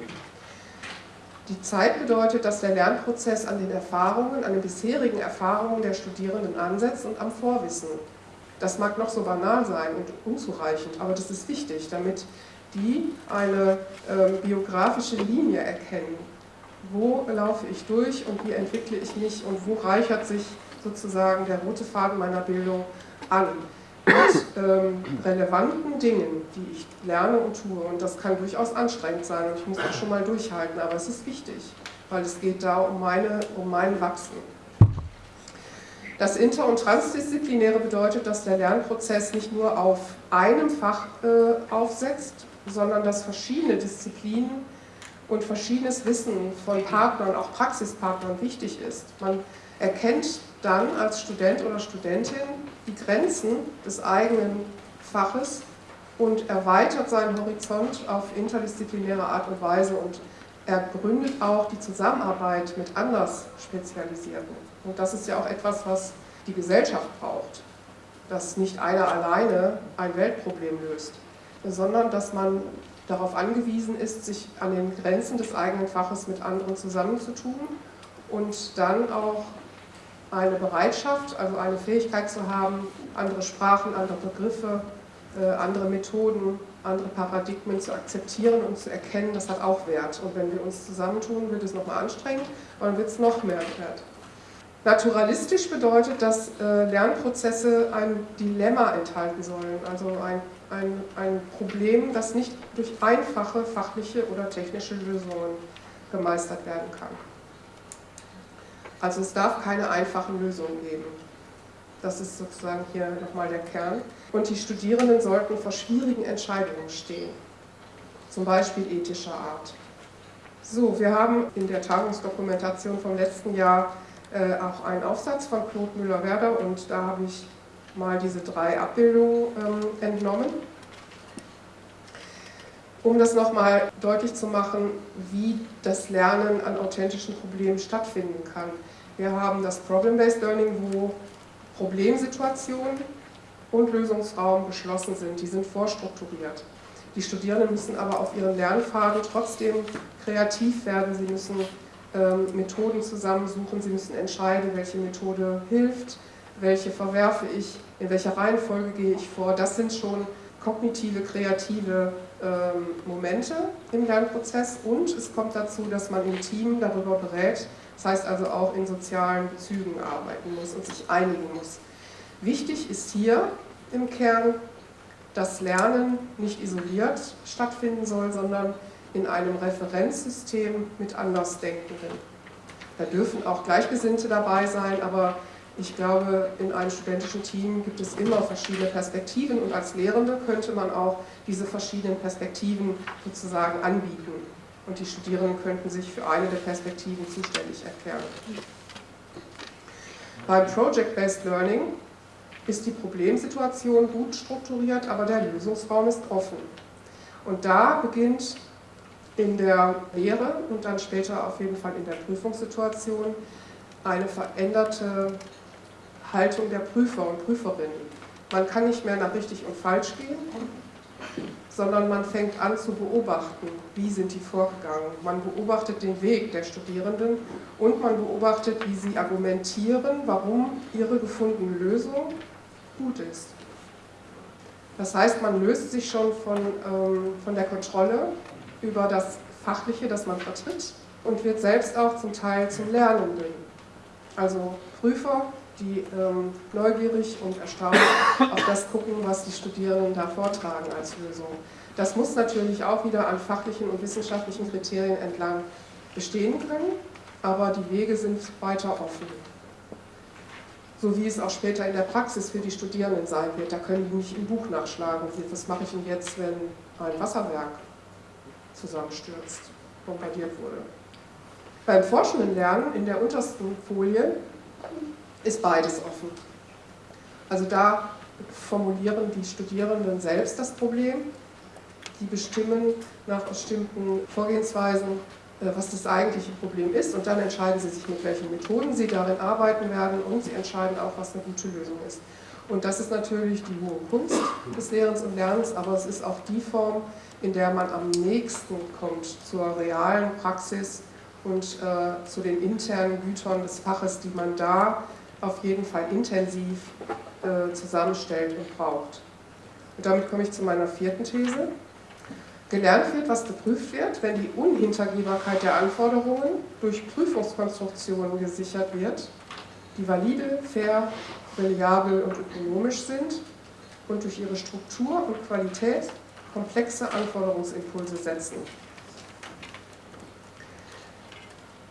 Die Zeit bedeutet, dass der Lernprozess an den Erfahrungen, an den bisherigen Erfahrungen der Studierenden ansetzt und am Vorwissen. Das mag noch so banal sein und unzureichend, aber das ist wichtig, damit die eine ähm, biografische Linie erkennen. Wo laufe ich durch und wie entwickle ich mich und wo reichert sich sozusagen der rote Faden meiner Bildung an mit ähm, relevanten Dingen, die ich lerne und tue. Und das kann durchaus anstrengend sein und ich muss auch schon mal durchhalten, aber es ist wichtig, weil es geht da um, meine, um mein Wachsen. Das Inter- und Transdisziplinäre bedeutet, dass der Lernprozess nicht nur auf einem Fach äh, aufsetzt, sondern dass verschiedene Disziplinen und verschiedenes Wissen von Partnern, auch Praxispartnern, wichtig ist. Man erkennt dann als Student oder Studentin die Grenzen des eigenen Faches und erweitert seinen Horizont auf interdisziplinäre Art und Weise und ergründet auch die Zusammenarbeit mit anders Spezialisierten. Und das ist ja auch etwas, was die Gesellschaft braucht, dass nicht einer alleine ein Weltproblem löst, sondern dass man darauf angewiesen ist, sich an den Grenzen des eigenen Faches mit anderen zusammenzutun und dann auch eine Bereitschaft, also eine Fähigkeit zu haben, andere Sprachen, andere Begriffe, äh, andere Methoden, andere Paradigmen zu akzeptieren und zu erkennen, das hat auch Wert. Und wenn wir uns zusammentun, wird es nochmal anstrengend, aber dann wird es noch mehr wert. Naturalistisch bedeutet, dass äh, Lernprozesse ein Dilemma enthalten sollen, also ein, ein, ein Problem, das nicht durch einfache fachliche oder technische Lösungen gemeistert werden kann. Also es darf keine einfachen Lösungen geben. Das ist sozusagen hier nochmal der Kern. Und die Studierenden sollten vor schwierigen Entscheidungen stehen, zum Beispiel ethischer Art. So, wir haben in der Tagungsdokumentation vom letzten Jahr äh, auch einen Aufsatz von Claude Müller-Werder und da habe ich mal diese drei Abbildungen ähm, entnommen, um das nochmal deutlich zu machen, wie das Lernen an authentischen Problemen stattfinden kann. Wir haben das Problem-Based Learning, wo Problemsituationen und Lösungsraum geschlossen sind. Die sind vorstrukturiert. Die Studierenden müssen aber auf ihren Lernpfaden trotzdem kreativ werden. Sie müssen ähm, Methoden zusammensuchen. Sie müssen entscheiden, welche Methode hilft, welche verwerfe ich, in welcher Reihenfolge gehe ich vor. Das sind schon kognitive, kreative ähm, Momente im Lernprozess und es kommt dazu, dass man im Team darüber berät, das heißt also auch in sozialen Bezügen arbeiten muss und sich einigen muss. Wichtig ist hier im Kern, dass Lernen nicht isoliert stattfinden soll, sondern in einem Referenzsystem mit Andersdenkenden. Da dürfen auch Gleichgesinnte dabei sein, aber ich glaube, in einem studentischen Team gibt es immer verschiedene Perspektiven und als Lehrende könnte man auch diese verschiedenen Perspektiven sozusagen anbieten und die Studierenden könnten sich für eine der Perspektiven zuständig erklären. Beim Project-Based Learning ist die Problemsituation gut strukturiert, aber der Lösungsraum ist offen. Und da beginnt in der Lehre und dann später auf jeden Fall in der Prüfungssituation eine veränderte Haltung der Prüfer und Prüferinnen. Man kann nicht mehr nach richtig und falsch gehen, sondern man fängt an zu beobachten, wie sind die vorgegangen. Man beobachtet den Weg der Studierenden und man beobachtet, wie sie argumentieren, warum ihre gefundene Lösung gut ist. Das heißt, man löst sich schon von, ähm, von der Kontrolle über das Fachliche, das man vertritt und wird selbst auch zum Teil zum Lernenden. Also Prüfer die ähm, neugierig und erstaunt auf das gucken, was die Studierenden da vortragen als Lösung. Das muss natürlich auch wieder an fachlichen und wissenschaftlichen Kriterien entlang bestehen können, aber die Wege sind weiter offen. So wie es auch später in der Praxis für die Studierenden sein wird. Da können die nicht im Buch nachschlagen. Was mache ich denn jetzt, wenn ein Wasserwerk zusammenstürzt, bombardiert wurde? Beim forschenden Lernen in der untersten Folie ist beides offen. Also da formulieren die Studierenden selbst das Problem, die bestimmen nach bestimmten Vorgehensweisen, was das eigentliche Problem ist und dann entscheiden sie sich, mit welchen Methoden sie darin arbeiten werden und sie entscheiden auch, was eine gute Lösung ist. Und das ist natürlich die hohe Kunst des Lehrens und Lernens, aber es ist auch die Form, in der man am nächsten kommt zur realen Praxis und äh, zu den internen Gütern des Faches, die man da auf jeden Fall intensiv äh, zusammenstellt und braucht. Und damit komme ich zu meiner vierten These. Gelernt wird, was geprüft wird, wenn die Unhintergehbarkeit der Anforderungen durch Prüfungskonstruktionen gesichert wird, die valide, fair, reliabel und ökonomisch sind und durch ihre Struktur und Qualität komplexe Anforderungsimpulse setzen.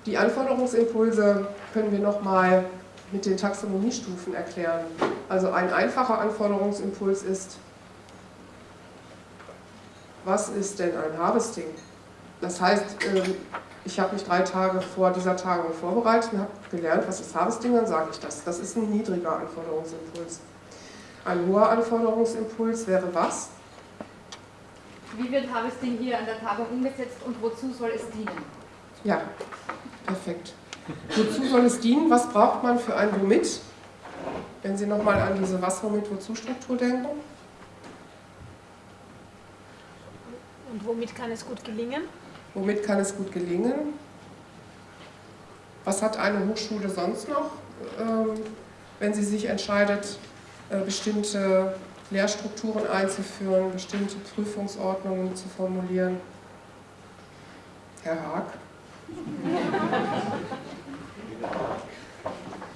Die Anforderungsimpulse können wir nochmal mit den Taxonomiestufen erklären. Also ein einfacher Anforderungsimpuls ist, was ist denn ein Harvesting? Das heißt, ähm, ich habe mich drei Tage vor dieser Tagung vorbereitet und habe gelernt, was ist Harvesting, dann sage ich das. Das ist ein niedriger Anforderungsimpuls. Ein hoher Anforderungsimpuls wäre was? Wie wird Harvesting hier an der Tagung umgesetzt und wozu soll es dienen? Ja, perfekt. Wozu soll es dienen? Was braucht man für ein Womit? Wenn Sie nochmal an diese Was, Womit, Wozu-Struktur denken. Und womit kann es gut gelingen? Womit kann es gut gelingen? Was hat eine Hochschule sonst noch, ähm, wenn sie sich entscheidet, äh, bestimmte Lehrstrukturen einzuführen, bestimmte Prüfungsordnungen zu formulieren? Herr Haag?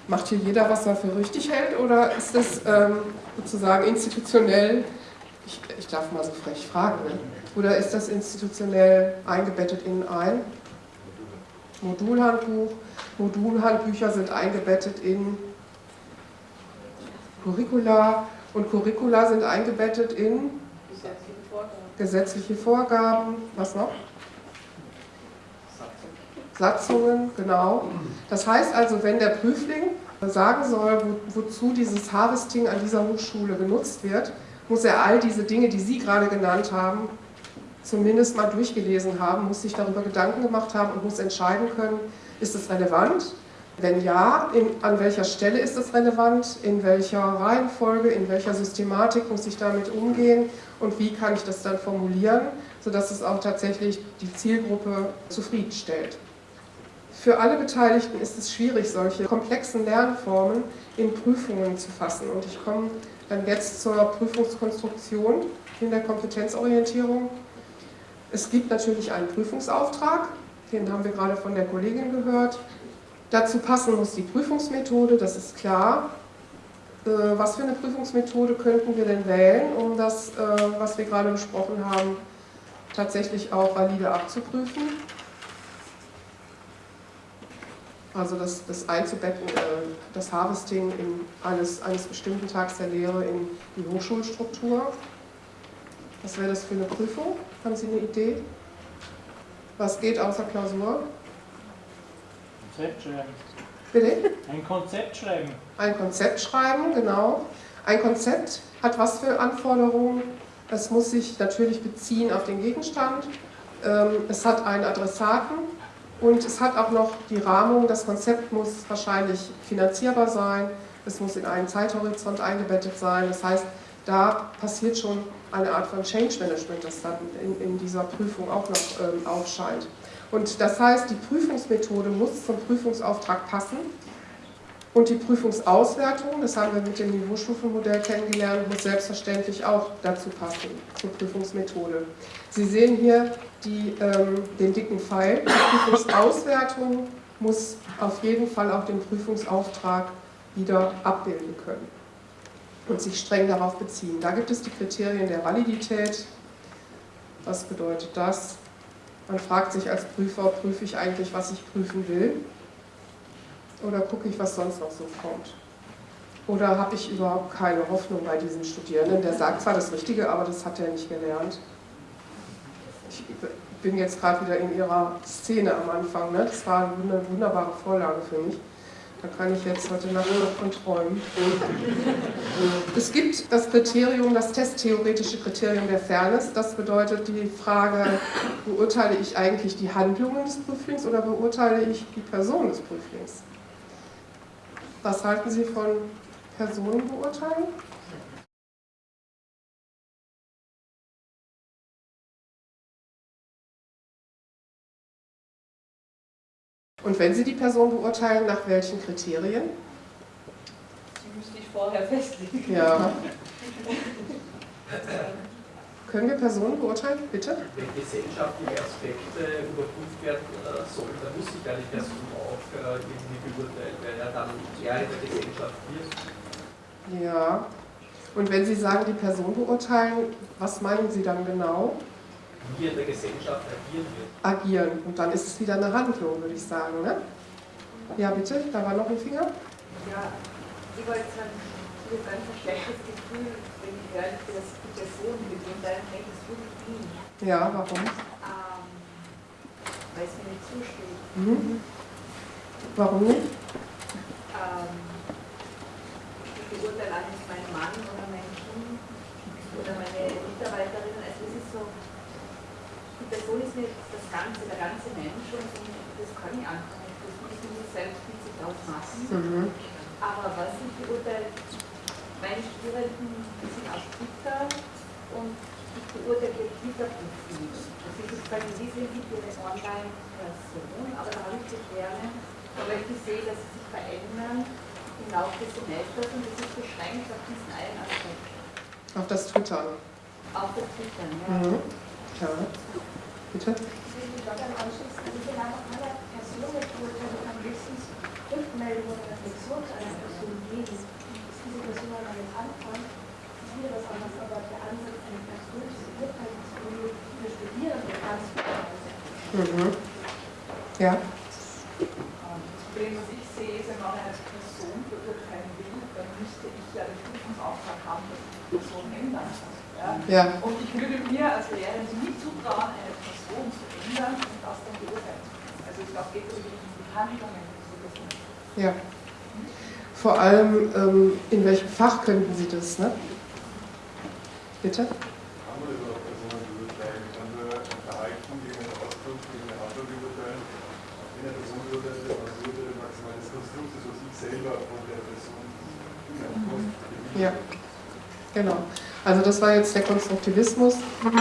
Macht hier jeder, was er für richtig hält, oder ist das ähm, sozusagen institutionell, ich, ich, darf mal so frech fragen, ne? oder ist das institutionell eingebettet in ein Modulhandbuch? Modulhandbücher sind eingebettet in Curricula und Curricula sind eingebettet in Gesetzliche Vorgaben. gesetzliche Vorgaben. Was noch? Satzungen, genau. Das heißt also, wenn der Prüfling sagen soll, wo, wozu dieses Harvesting an dieser Hochschule genutzt wird, muss er all diese Dinge, die Sie gerade genannt haben, zumindest mal durchgelesen haben, muss sich darüber Gedanken gemacht haben und muss entscheiden können, ist es relevant? Wenn ja, in, an welcher Stelle ist es relevant? In welcher Reihenfolge, in welcher Systematik muss ich damit umgehen? Und wie kann ich das dann formulieren, sodass es auch tatsächlich die Zielgruppe zufriedenstellt? Für alle Beteiligten ist es schwierig, solche komplexen Lernformen in Prüfungen zu fassen. Und ich komme dann jetzt zur Prüfungskonstruktion in der Kompetenzorientierung. Es gibt natürlich einen Prüfungsauftrag, den haben wir gerade von der Kollegin gehört. Dazu passen muss die Prüfungsmethode, das ist klar. Äh, was für eine Prüfungsmethode könnten wir denn wählen, um das, äh, was wir gerade besprochen haben, tatsächlich auch valide abzuprüfen? Also das, das einzubetten, äh, das Harvesting in eines, eines bestimmten Tags der Lehre in die Hochschulstruktur. Was wäre das für eine Prüfung? Haben Sie eine Idee? Was geht außer Klausur? Konzept schreiben. Bitte? Ein Konzept schreiben. Ein Konzept schreiben, genau. Ein Konzept hat was für Anforderungen? Es muss sich natürlich beziehen auf den Gegenstand. Ähm, es hat einen Adressaten und es hat auch noch die Rahmung. Das Konzept muss wahrscheinlich finanzierbar sein. Es muss in einen Zeithorizont eingebettet sein. Das heißt, da passiert schon eine Art von Change Management, das dann in, in dieser Prüfung auch noch ähm, aufscheint. Und das heißt, die Prüfungsmethode muss zum Prüfungsauftrag passen und die Prüfungsauswertung, das haben wir mit dem Niveaustufenmodell kennengelernt, muss selbstverständlich auch dazu passen, zur Prüfungsmethode. Sie sehen hier die, ähm, den dicken Pfeil. Die Prüfungsauswertung muss auf jeden Fall auch den Prüfungsauftrag wieder abbilden können und sich streng darauf beziehen. Da gibt es die Kriterien der Validität. Was bedeutet das? Man fragt sich als Prüfer, prüfe ich eigentlich, was ich prüfen will? Oder gucke ich, was sonst noch so kommt? Oder habe ich überhaupt keine Hoffnung bei diesem Studierenden? Der sagt zwar das Richtige, aber das hat er nicht gelernt. Ich bin jetzt gerade wieder in Ihrer Szene am Anfang. Ne? Das war eine wunderbare Vorlage für mich. Da kann ich jetzt heute Nacht noch von träumen. Es gibt das Kriterium, das testtheoretische Kriterium der Fairness. Das bedeutet die Frage, beurteile ich eigentlich die Handlungen des Prüflings oder beurteile ich die Person des Prüflings? Was halten Sie von Personenbeurteilung? Und wenn Sie die Person beurteilen, nach welchen Kriterien? Die müsste ich vorher festlegen. Ja. Können wir Personen beurteilen, bitte? Wenn gesellschaftliche Aspekte überprüft werden äh, sollen, dann muss sich ja die Person auch äh, irgendwie beurteilen, weil er dann Teil der Gesellschaft wird. Ja. Und wenn Sie sagen, die Person beurteilen, was meinen Sie dann genau? Wie in der Gesellschaft agieren wird. Agieren. Und dann ist es wieder eine Handlung, würde ich sagen. Ne? Ja, bitte, da war noch ein Finger. Ja, ich wollte sagen, ich habe ganz ein schlechtes Gefühl, ich dass die Person beginnt, dann denke ich, es wirklich. Ja, warum? Ähm, weil es mir nicht zusteht. Mhm. Warum nicht? Ähm, ich beurteile nicht meinen Mann oder mein Kind oder meine Mitarbeiterin. Also es ist so, die Person ist nicht das Ganze, der ganze Mensch und das kann ich einfach nicht. Das muss ich mir selbst mit sich ausmachen. Mhm. Aber was ich beurteile, meine Studierenden die sind auf Twitter und ich beurteile ihr Twitter-Profil. Also ich sage, sie sind nicht ihre Online-Person, aber da habe ich Beschwerden, weil ich sehe, dass sie sich verändern im Laufe des Semesters und das ist beschränkt auf diesen einen Aspekt. Auf das Twittern. Auf das Twittern, ja. Mhm. Ja. Bitte? Ich will mich daran anschließen, ich will einfach alle Personen beurteilen, kann höchstens Rückmeldungen oder Reflexion zu einer Person geben. Diese Person an einem Anfang, ist wieder was anderes, aber der Ansatz, eine Person zu beurteilen, ist für Studierende ganz Mhm. Ja. Das Problem, was ich sehe, ist, wenn man eine Person beurteilen will, dann müsste ich ja den Prüfungsauftrag haben, dass ich die Person ändern kann. Ja? Ja. Und ich würde mir als Lehrerin nie zutrauen, eine Person zu ändern und das dann beurteilen zu können. Also ich glaube, geht um die Handlungen. Ja. Vor allem, ähm, in welchem Fach könnten Sie das, ne? Bitte? Ja, genau. Also das war jetzt der Konstruktivismus.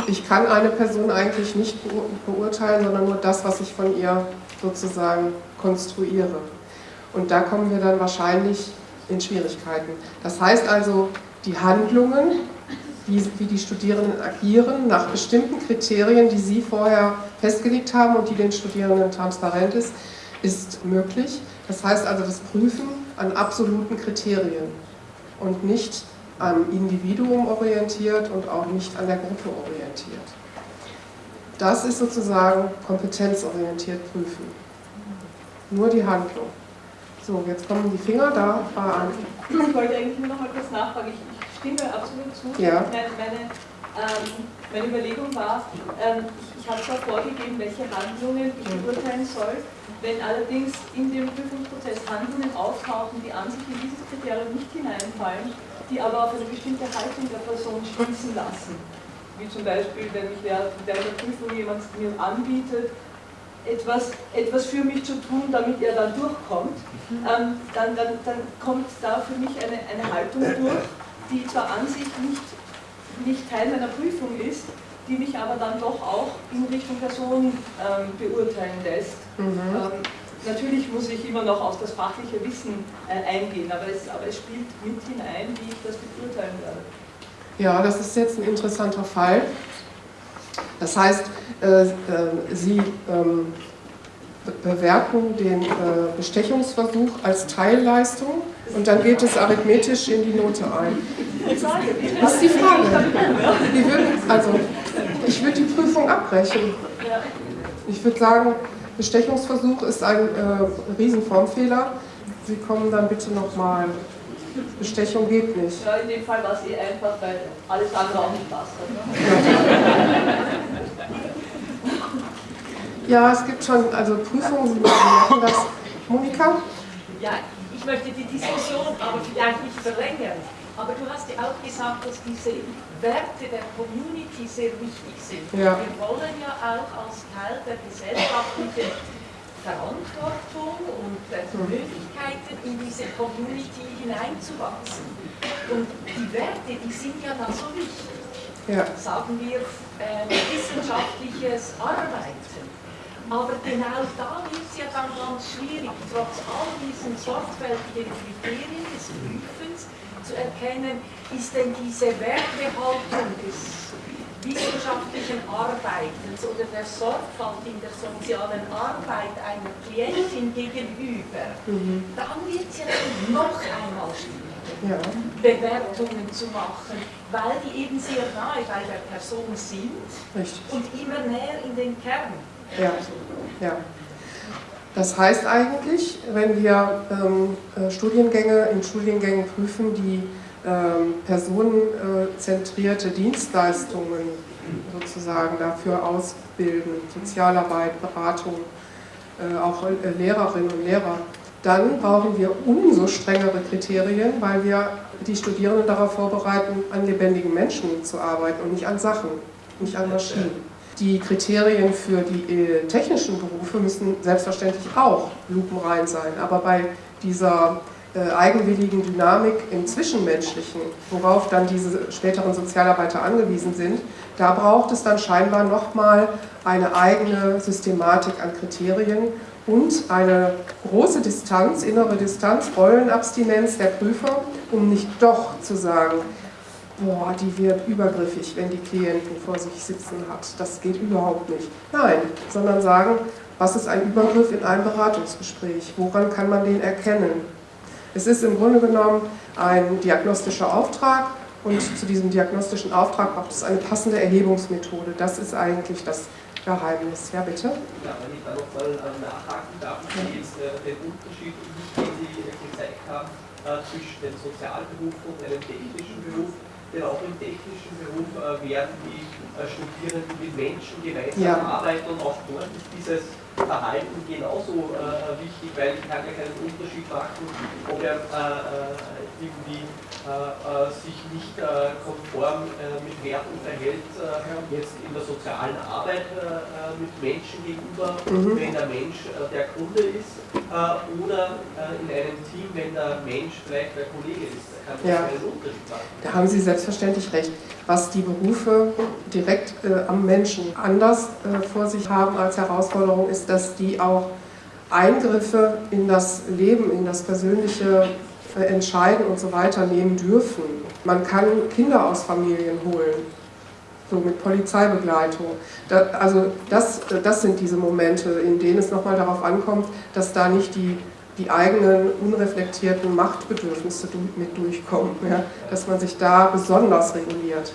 Ich kann eine Person eigentlich nicht beur- beurteilen, sondern nur das, was ich von ihr sozusagen konstruiere. Und da kommen wir dann wahrscheinlich in Schwierigkeiten. Das heißt also, die Handlungen, wie, wie die Studierenden agieren, nach bestimmten Kriterien, die Sie vorher festgelegt haben und die den Studierenden transparent ist, ist möglich. Das heißt also das Prüfen an absoluten Kriterien und nicht am Individuum orientiert und auch nicht an der Gruppe orientiert. Das ist sozusagen kompetenzorientiert prüfen. Nur die Handlung. So, jetzt kommen die Finger, da ein. Ich wollte eigentlich nur noch mal kurz nachfragen. Ich, ich stimme absolut zu. Ja. Meine, meine, ähm, meine Überlegung war, ähm, ich, ich habe zwar vorgegeben, welche Handlungen ich beurteilen soll. Wenn allerdings in dem Prüfungsprozess Handlungen auftauchen, die an sich in dieses Kriterium nicht hineinfallen, die aber auf eine bestimmte Haltung der Person schließen lassen, wie zum Beispiel, wenn mich während der Prüfung jemand mir anbietet, etwas, etwas für mich zu tun, damit er dann durchkommt, ähm, dann, dann, dann kommt da für mich eine, eine Haltung durch, die zwar an sich nicht, nicht Teil meiner Prüfung ist, die mich aber dann doch auch in Richtung Person ähm, beurteilen lässt. Mhm. Ähm, natürlich muss ich immer noch auf das fachliche Wissen äh, eingehen, aber es, aber es spielt mit hinein, wie ich das beurteilen werde. Ja, das ist jetzt ein interessanter Fall. Das heißt, äh, äh, Sie ähm, be- bewerten den äh, Bestechungsversuch als Teilleistung und dann geht es arithmetisch in die Note ein. Das ist die Frage. Wir würden, also, ich würde die Prüfung abbrechen. Ich würde sagen, Bestechungsversuch ist ein äh, Riesenformfehler. Sie kommen dann bitte nochmal. Bestechung geht nicht. Ja, in dem Fall war es eh einfach, weil alles andere auch nicht passt. Ja, es gibt schon, also Prüfungen, Sie merken das. Monika? Ja, ich möchte die Diskussion aber vielleicht nicht verlängern. Aber du hast ja auch gesagt, dass diese Werte der Community sehr wichtig sind. Ja. Wir wollen ja auch als Teil der gesellschaftlichen Verantwortung und der Möglichkeiten in diese Community hineinzuwachsen. Und die Werte, die sind ja dann so wichtig. Ja. Sagen wir äh, wissenschaftliches Arbeiten. Aber genau da wird es ja dann ganz schwierig, trotz all diesen sorgfältigen Kriterien des Prüfens, zu erkennen, ist denn diese Wertbehaltung des wissenschaftlichen Arbeitens oder der Sorgfalt in der sozialen Arbeit einer Klientin gegenüber, mhm. dann wird es ja noch einmal schwieriger, ja. Bewertungen zu machen, weil die eben sehr nahe bei der Person sind Richtig. und immer näher in den Kern. Ja. ja. Das heißt eigentlich, wenn wir ähm, äh, Studiengänge in Studiengängen prüfen, die ähm, personenzentrierte Dienstleistungen sozusagen dafür ausbilden, Sozialarbeit, Beratung, äh, auch äh, Lehrerinnen und Lehrer, dann brauchen wir umso strengere Kriterien, weil wir die Studierenden darauf vorbereiten, an lebendigen Menschen zu arbeiten und nicht an Sachen, nicht an Maschinen. Die Kriterien für die äh, technischen Berufe müssen selbstverständlich auch lupenrein sein, aber bei dieser eigenwilligen Dynamik im Zwischenmenschlichen, worauf dann diese späteren Sozialarbeiter angewiesen sind, da braucht es dann scheinbar nochmal eine eigene Systematik an Kriterien und eine große Distanz, innere Distanz, Rollenabstinenz der Prüfer, um nicht doch zu sagen, boah, die wird übergriffig, wenn die Klienten vor sich sitzen hat. Das geht überhaupt nicht. Nein, sondern sagen, was ist ein Übergriff in einem Beratungsgespräch? Woran kann man den erkennen? Es ist im Grunde genommen ein diagnostischer Auftrag und zu diesem diagnostischen Auftrag braucht es eine passende Erhebungsmethode. Das ist eigentlich das Geheimnis. Ja, bitte? Ja, wenn ich da nochmal äh, nachhaken darf, ich jetzt äh, den Unterschied, den Sie gezeigt haben, äh, zwischen dem Sozialberuf und einem technischen Beruf denn auch im technischen Beruf werden die Studierenden mit Menschen gemeinsam ja. arbeiten und auch dort ist dieses Verhalten genauso äh, wichtig, weil ich kann ja keinen Unterschied machen, ob er äh, irgendwie äh, äh sich nicht äh, konform äh, mit Werten verhält, jetzt in der sozialen Arbeit mit Menschen gegenüber, mhm. wenn der Mensch der Kunde ist, oder in einem Team, wenn der Mensch vielleicht der Kollege ist. Da kann ja. einen Unterschied machen. Da haben Sie selbstverständlich recht. Was die Berufe direkt am Menschen anders vor sich haben als Herausforderung, ist, dass die auch Eingriffe in das Leben, in das persönliche äh, Entscheiden und so weiter nehmen dürfen. Man kann Kinder aus Familien holen, so mit Polizeibegleitung. Da, also das, das sind diese Momente, in denen es nochmal darauf ankommt, dass da nicht die, die eigenen unreflektierten Machtbedürfnisse mit durchkommen, ja? dass man sich da besonders reguliert.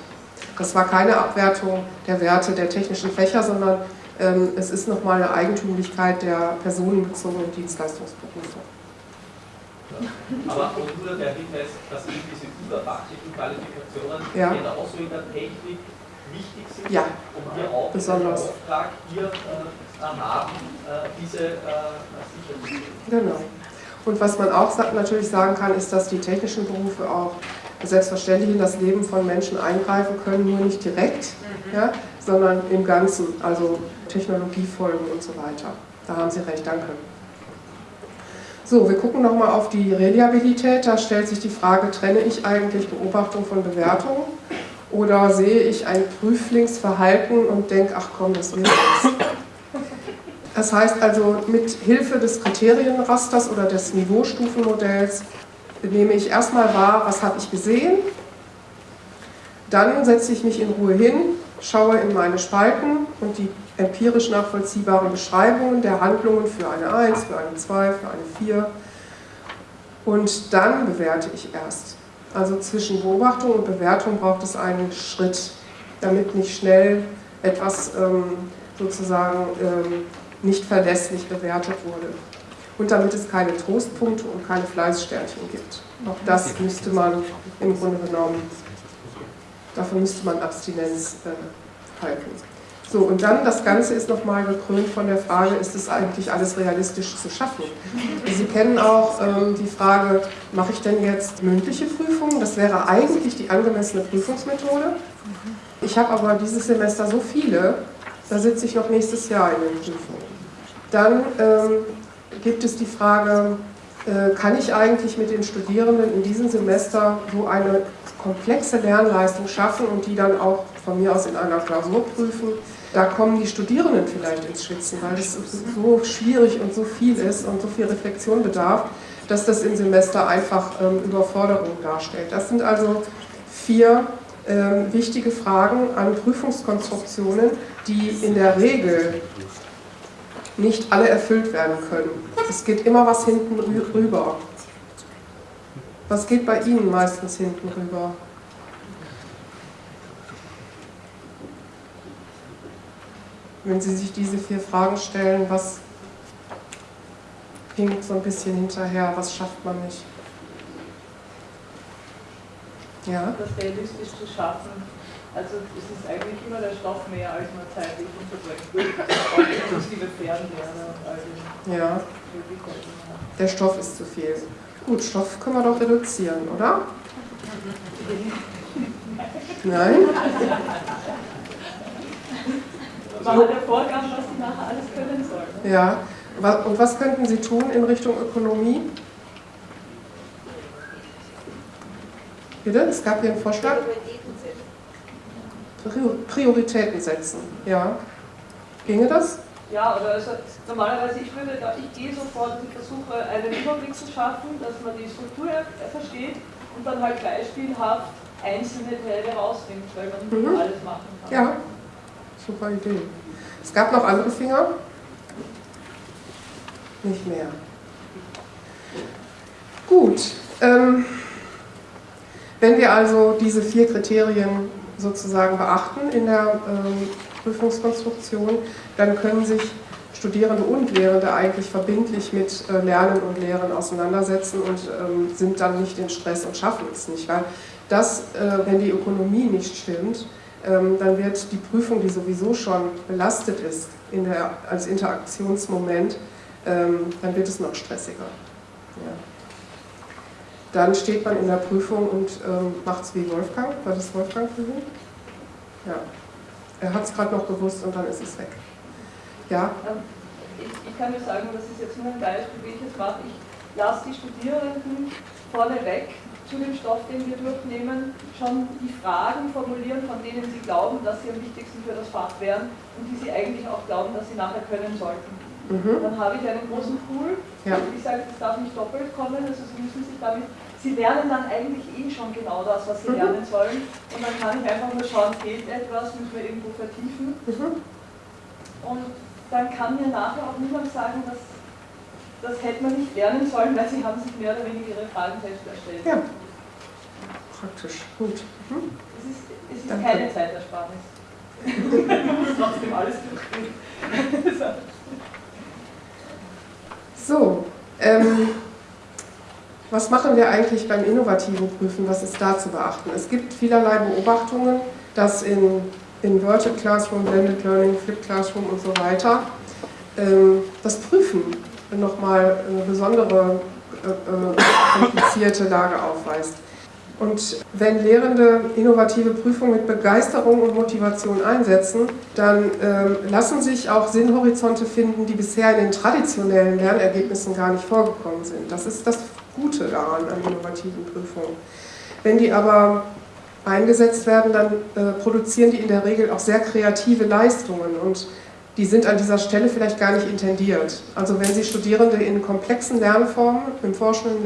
Das war keine Abwertung der Werte der technischen Fächer, sondern ähm, es ist nochmal eine Eigentümlichkeit der personenbezogenen Dienstleistungsberufe. Aber auch nur der Hinweis, dass eben diese überfachlichen Qualifikationen ja. genauso in der Technik wichtig sind, ja. um hier auch Besonders. den Auftrag hier äh, haben, äh, diese äh, sicherzustellen. Genau. Und was man auch natürlich sagen kann, ist, dass die technischen Berufe auch selbstverständlich in das Leben von Menschen eingreifen können, nur nicht direkt, mhm. ja, sondern im Ganzen, also Technologiefolgen und so weiter. Da haben Sie recht, danke. So, wir gucken nochmal auf die Reliabilität. Da stellt sich die Frage, trenne ich eigentlich Beobachtung von Bewertung oder sehe ich ein Prüflingsverhalten und denke, ach komm, das wird jetzt. Das heißt also, mit Hilfe des Kriterienrasters oder des Niveaustufenmodells nehme ich erstmal wahr, was habe ich gesehen, dann setze ich mich in Ruhe hin, schaue in meine Spalten und die empirisch nachvollziehbaren Beschreibungen der Handlungen für eine 1, für eine 2, für eine 4 und dann bewerte ich erst. Also zwischen Beobachtung und Bewertung braucht es einen Schritt, damit nicht schnell etwas ähm, sozusagen ähm, nicht verlässlich bewertet wurde. Und damit es keine Trostpunkte und keine Fleißsternchen gibt. Auch das müsste man im Grunde genommen, dafür müsste man Abstinenz äh, halten. So, und dann das Ganze ist nochmal gekrönt von der Frage, ist es eigentlich alles realistisch zu schaffen? Sie kennen auch ähm, die Frage, mache ich denn jetzt mündliche Prüfungen? Das wäre eigentlich die angemessene Prüfungsmethode. Ich habe aber dieses Semester so viele, da sitze ich noch nächstes Jahr in den Prüfungen. Dann ähm, gibt es die Frage, äh, kann ich eigentlich mit den Studierenden in diesem Semester so eine komplexe Lernleistung schaffen und die dann auch von mir aus in einer Klausur prüfen? da kommen die Studierenden vielleicht ins Schwitzen, weil es so schwierig und so viel ist und so viel Reflexion bedarf, dass das im Semester einfach ähm, Überforderung darstellt. Das sind also vier ähm, wichtige Fragen an Prüfungskonstruktionen, die in der Regel nicht alle erfüllt werden können. Es geht immer was hinten rüber. Was geht bei Ihnen meistens hinten rüber? Wenn Sie sich diese vier Fragen stellen, was hinkt so ein bisschen hinterher, was schafft man nicht? Ja? Das realistisch zu schaffen. Also es ist eigentlich immer der Stoff mehr, als man zeitlich unterbrechen will. Inklusive Fernlehrer und all den Ja. Der Stoff ist zu viel. Gut, Stoff können wir doch reduzieren, oder? Nein? Man hat ja Vorgaben, was die nachher alles können sollen. Ja. Und was könnten Sie tun in Richtung Ökonomie? Bitte? Es gab hier einen Vorschlag? Prioritäten setzen. Ja. Ginge das? Ja, oder also normalerweise, ich würde ich gehe so vor, dass ich versuche, einen Überblick zu schaffen, dass man die Struktur versteht und dann halt beispielhaft einzelne Teile rausnimmt, weil man nicht mhm. alles machen kann. Ja, super Idee. Es gab noch andere Finger? Nicht mehr. Gut. Ähm, wenn wir also diese vier Kriterien sozusagen beachten in der ähm, Prüfungskonstruktion, dann können sich Studierende und Lehrende eigentlich verbindlich mit äh, Lernen und Lehren auseinandersetzen und ähm, sind dann nicht in Stress und schaffen es nicht. Weil das, äh, wenn die Ökonomie nicht stimmt, ähm, dann wird die Prüfung, die sowieso schon belastet ist in der, als Interaktionsmoment, dann wird es noch stressiger. Ja. Dann steht man in der Prüfung und ähm, macht es wie Wolfgang. War das Wolfgang für Sie? Ja. Er hat es gerade noch gewusst und dann ist es weg. Ja? Ähm, ich, ich, kann nur sagen, das ist jetzt nur ein Beispiel, wie ich es mache. Ich lasse die Studierenden vorneweg zu dem Stoff, den wir durchnehmen, schon die Fragen formulieren, von denen sie glauben, dass sie am wichtigsten für das Fach wären und die sie eigentlich auch glauben, dass sie nachher können sollten. Mhm. Dann habe ich einen großen Pool. Ja. Ich sage, das darf nicht doppelt kommen, also Sie müssen sich damit Sie lernen dann eigentlich eh schon genau das, was Sie mhm. lernen sollen. Und dann kann ich einfach nur schauen, fehlt etwas, müssen wir irgendwo vertiefen. Mhm. Und dann kann mir nachher auch niemand sagen, dass das hätte man nicht lernen sollen, weil Sie haben sich mehr oder weniger Ihre Fragen selbst erstellt. Ja, praktisch, gut. Mhm. Es ist, es ist keine Zeitersparnis. man muss trotzdem alles durchgehen. so, ähm, was machen wir eigentlich beim innovativen Prüfen? Was ist da zu beachten? Es gibt vielerlei Beobachtungen, dass in Inverted Classroom, Blended Learning, Flipped Classroom und so weiter ähm, das Prüfen nochmal eine besondere äh, äh, komplizierte Lage aufweist. Und wenn Lehrende innovative Prüfungen mit Begeisterung und Motivation einsetzen, dann ähm, lassen sich auch Sinnhorizonte finden, die bisher in den traditionellen Lernergebnissen gar nicht vorgekommen sind. Das ist das Gute daran an innovativen Prüfungen. Wenn die aber eingesetzt werden, dann äh, produzieren die in der Regel auch sehr kreative Leistungen und die sind an dieser Stelle vielleicht gar nicht intendiert. Also wenn Sie Studierende in komplexen Lernformen, im forschenden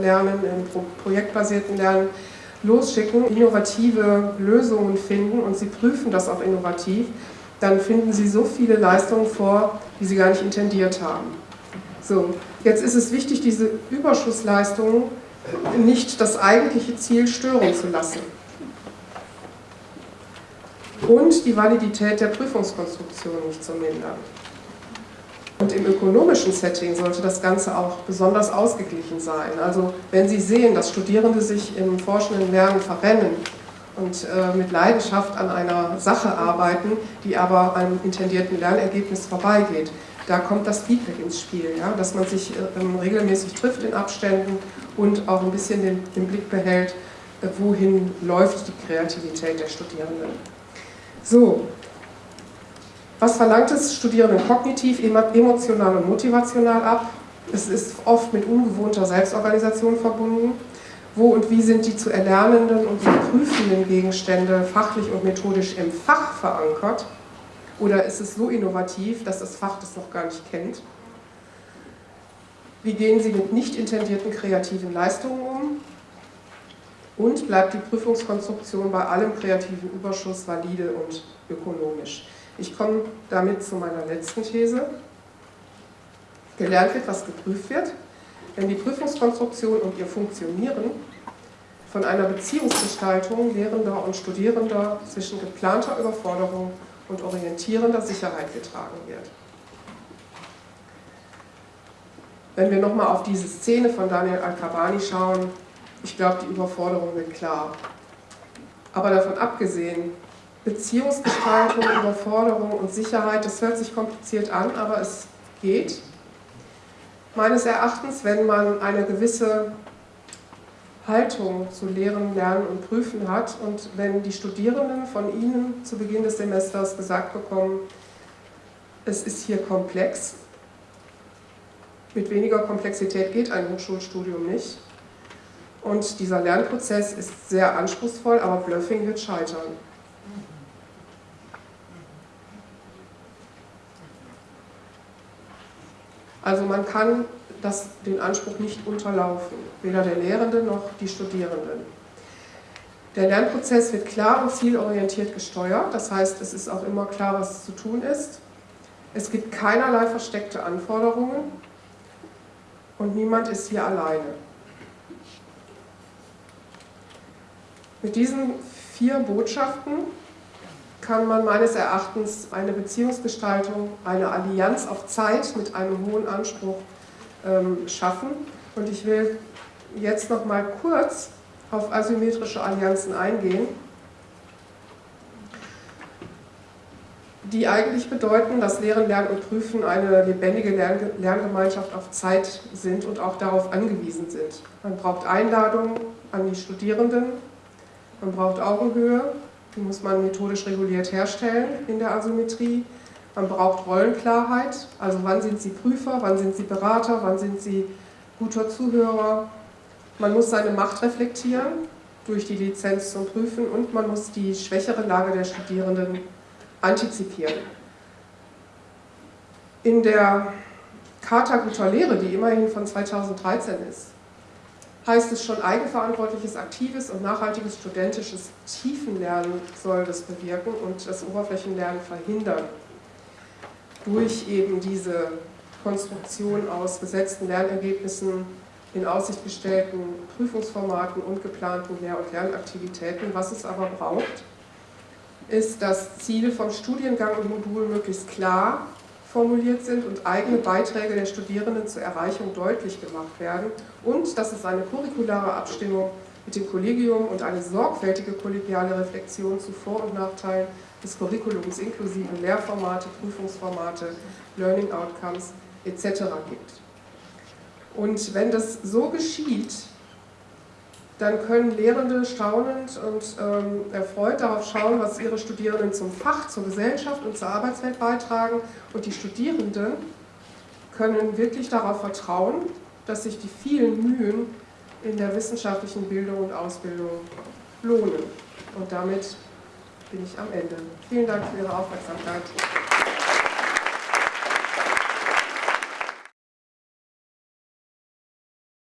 Lernen, im projektbasierten Lernen losschicken, innovative Lösungen finden und Sie prüfen das auch innovativ, dann finden Sie so viele Leistungen vor, die Sie gar nicht intendiert haben. So, jetzt ist es wichtig, diese Überschussleistungen nicht das eigentliche Ziel stören zu lassen. Und die Validität der Prüfungskonstruktion nicht zu mindern. Und im ökonomischen Setting sollte das Ganze auch besonders ausgeglichen sein. Also wenn Sie sehen, dass Studierende sich im forschenden Lernen verrennen und äh, mit Leidenschaft an einer Sache arbeiten, die aber einem intendierten Lernergebnis vorbeigeht, da kommt das Feedback ins Spiel, ja? dass man sich ähm, regelmäßig trifft in Abständen und auch ein bisschen den, den Blick behält, äh, wohin läuft die Kreativität der Studierenden. So, was verlangt es Studierenden kognitiv, emotional und motivational ab? Es ist oft mit ungewohnter Selbstorganisation verbunden. Wo und wie sind die zu erlernenden und zu prüfenden Gegenstände fachlich und methodisch im Fach verankert? Oder ist es so innovativ, dass das Fach das noch gar nicht kennt? Wie gehen Sie mit nicht intendierten kreativen Leistungen um? Und bleibt die Prüfungskonstruktion bei allem kreativen Überschuss valide und ökonomisch? Ich komme damit zu meiner letzten These. Gelernt wird, was geprüft wird. Wenn die Prüfungskonstruktion und ihr Funktionieren von einer Beziehungsgestaltung Lehrender und Studierender zwischen geplanter Überforderung und orientierender Sicherheit getragen wird. Wenn wir nochmal auf diese Szene von Daniel Al-Kabani schauen, ich glaube, die Überforderung wird klar. Aber davon abgesehen, Beziehungsgestaltung, Überforderung und Sicherheit, das hört sich kompliziert an, aber es geht. Meines Erachtens, wenn man eine gewisse Haltung zu Lehren, Lernen und Prüfen hat und wenn die Studierenden von Ihnen zu Beginn des Semesters gesagt bekommen, es ist hier komplex, mit weniger Komplexität geht ein Hochschulstudium nicht, und dieser Lernprozess ist sehr anspruchsvoll, aber Bluffing wird scheitern. Also man kann das, den Anspruch nicht unterlaufen, weder der Lehrende noch die Studierenden. Der Lernprozess wird klar und zielorientiert gesteuert, das heißt, es ist auch immer klar, was zu tun ist. Es gibt keinerlei versteckte Anforderungen und niemand ist hier alleine. Mit diesen vier Botschaften kann man meines Erachtens eine Beziehungsgestaltung, eine Allianz auf Zeit mit einem hohen Anspruch ähm, schaffen. Und ich will jetzt noch mal kurz auf asymmetrische Allianzen eingehen, die eigentlich bedeuten, dass Lehren, Lernen und Prüfen eine lebendige Lerngemeinschaft auf Zeit sind und auch darauf angewiesen sind. Man braucht Einladungen an die Studierenden, man braucht Augenhöhe, die muss man methodisch reguliert herstellen in der Asymmetrie. Man braucht Rollenklarheit, also wann sind Sie Prüfer, wann sind Sie Berater, wann sind Sie guter Zuhörer. Man muss seine Macht reflektieren durch die Lizenz zum Prüfen und man muss die schwächere Lage der Studierenden antizipieren. In der Charta guter Lehre, die immerhin von 2013 ist, heißt es schon, eigenverantwortliches, aktives und nachhaltiges studentisches Tiefenlernen soll das bewirken und das Oberflächenlernen verhindern. Durch eben diese Konstruktion aus gesetzten Lernergebnissen, in Aussicht gestellten Prüfungsformaten und geplanten Lehr- und Lernaktivitäten. Was es aber braucht, ist, dass Ziele vom Studiengang und Modul möglichst klar formuliert sind und eigene Beiträge der Studierenden zur Erreichung deutlich gemacht werden und dass es eine curriculare Abstimmung mit dem Kollegium und eine sorgfältige kollegiale Reflexion zu Vor- und Nachteilen des Curriculums inklusive Lehrformate, Prüfungsformate, Learning Outcomes etc. gibt. Und wenn das so geschieht, dann können Lehrende staunend und ähm, erfreut darauf schauen, was ihre Studierenden zum Fach, zur Gesellschaft und zur Arbeitswelt beitragen. Und die Studierenden können wirklich darauf vertrauen, dass sich die vielen Mühen in der wissenschaftlichen Bildung und Ausbildung lohnen. Und damit bin ich am Ende. Vielen Dank für Ihre Aufmerksamkeit.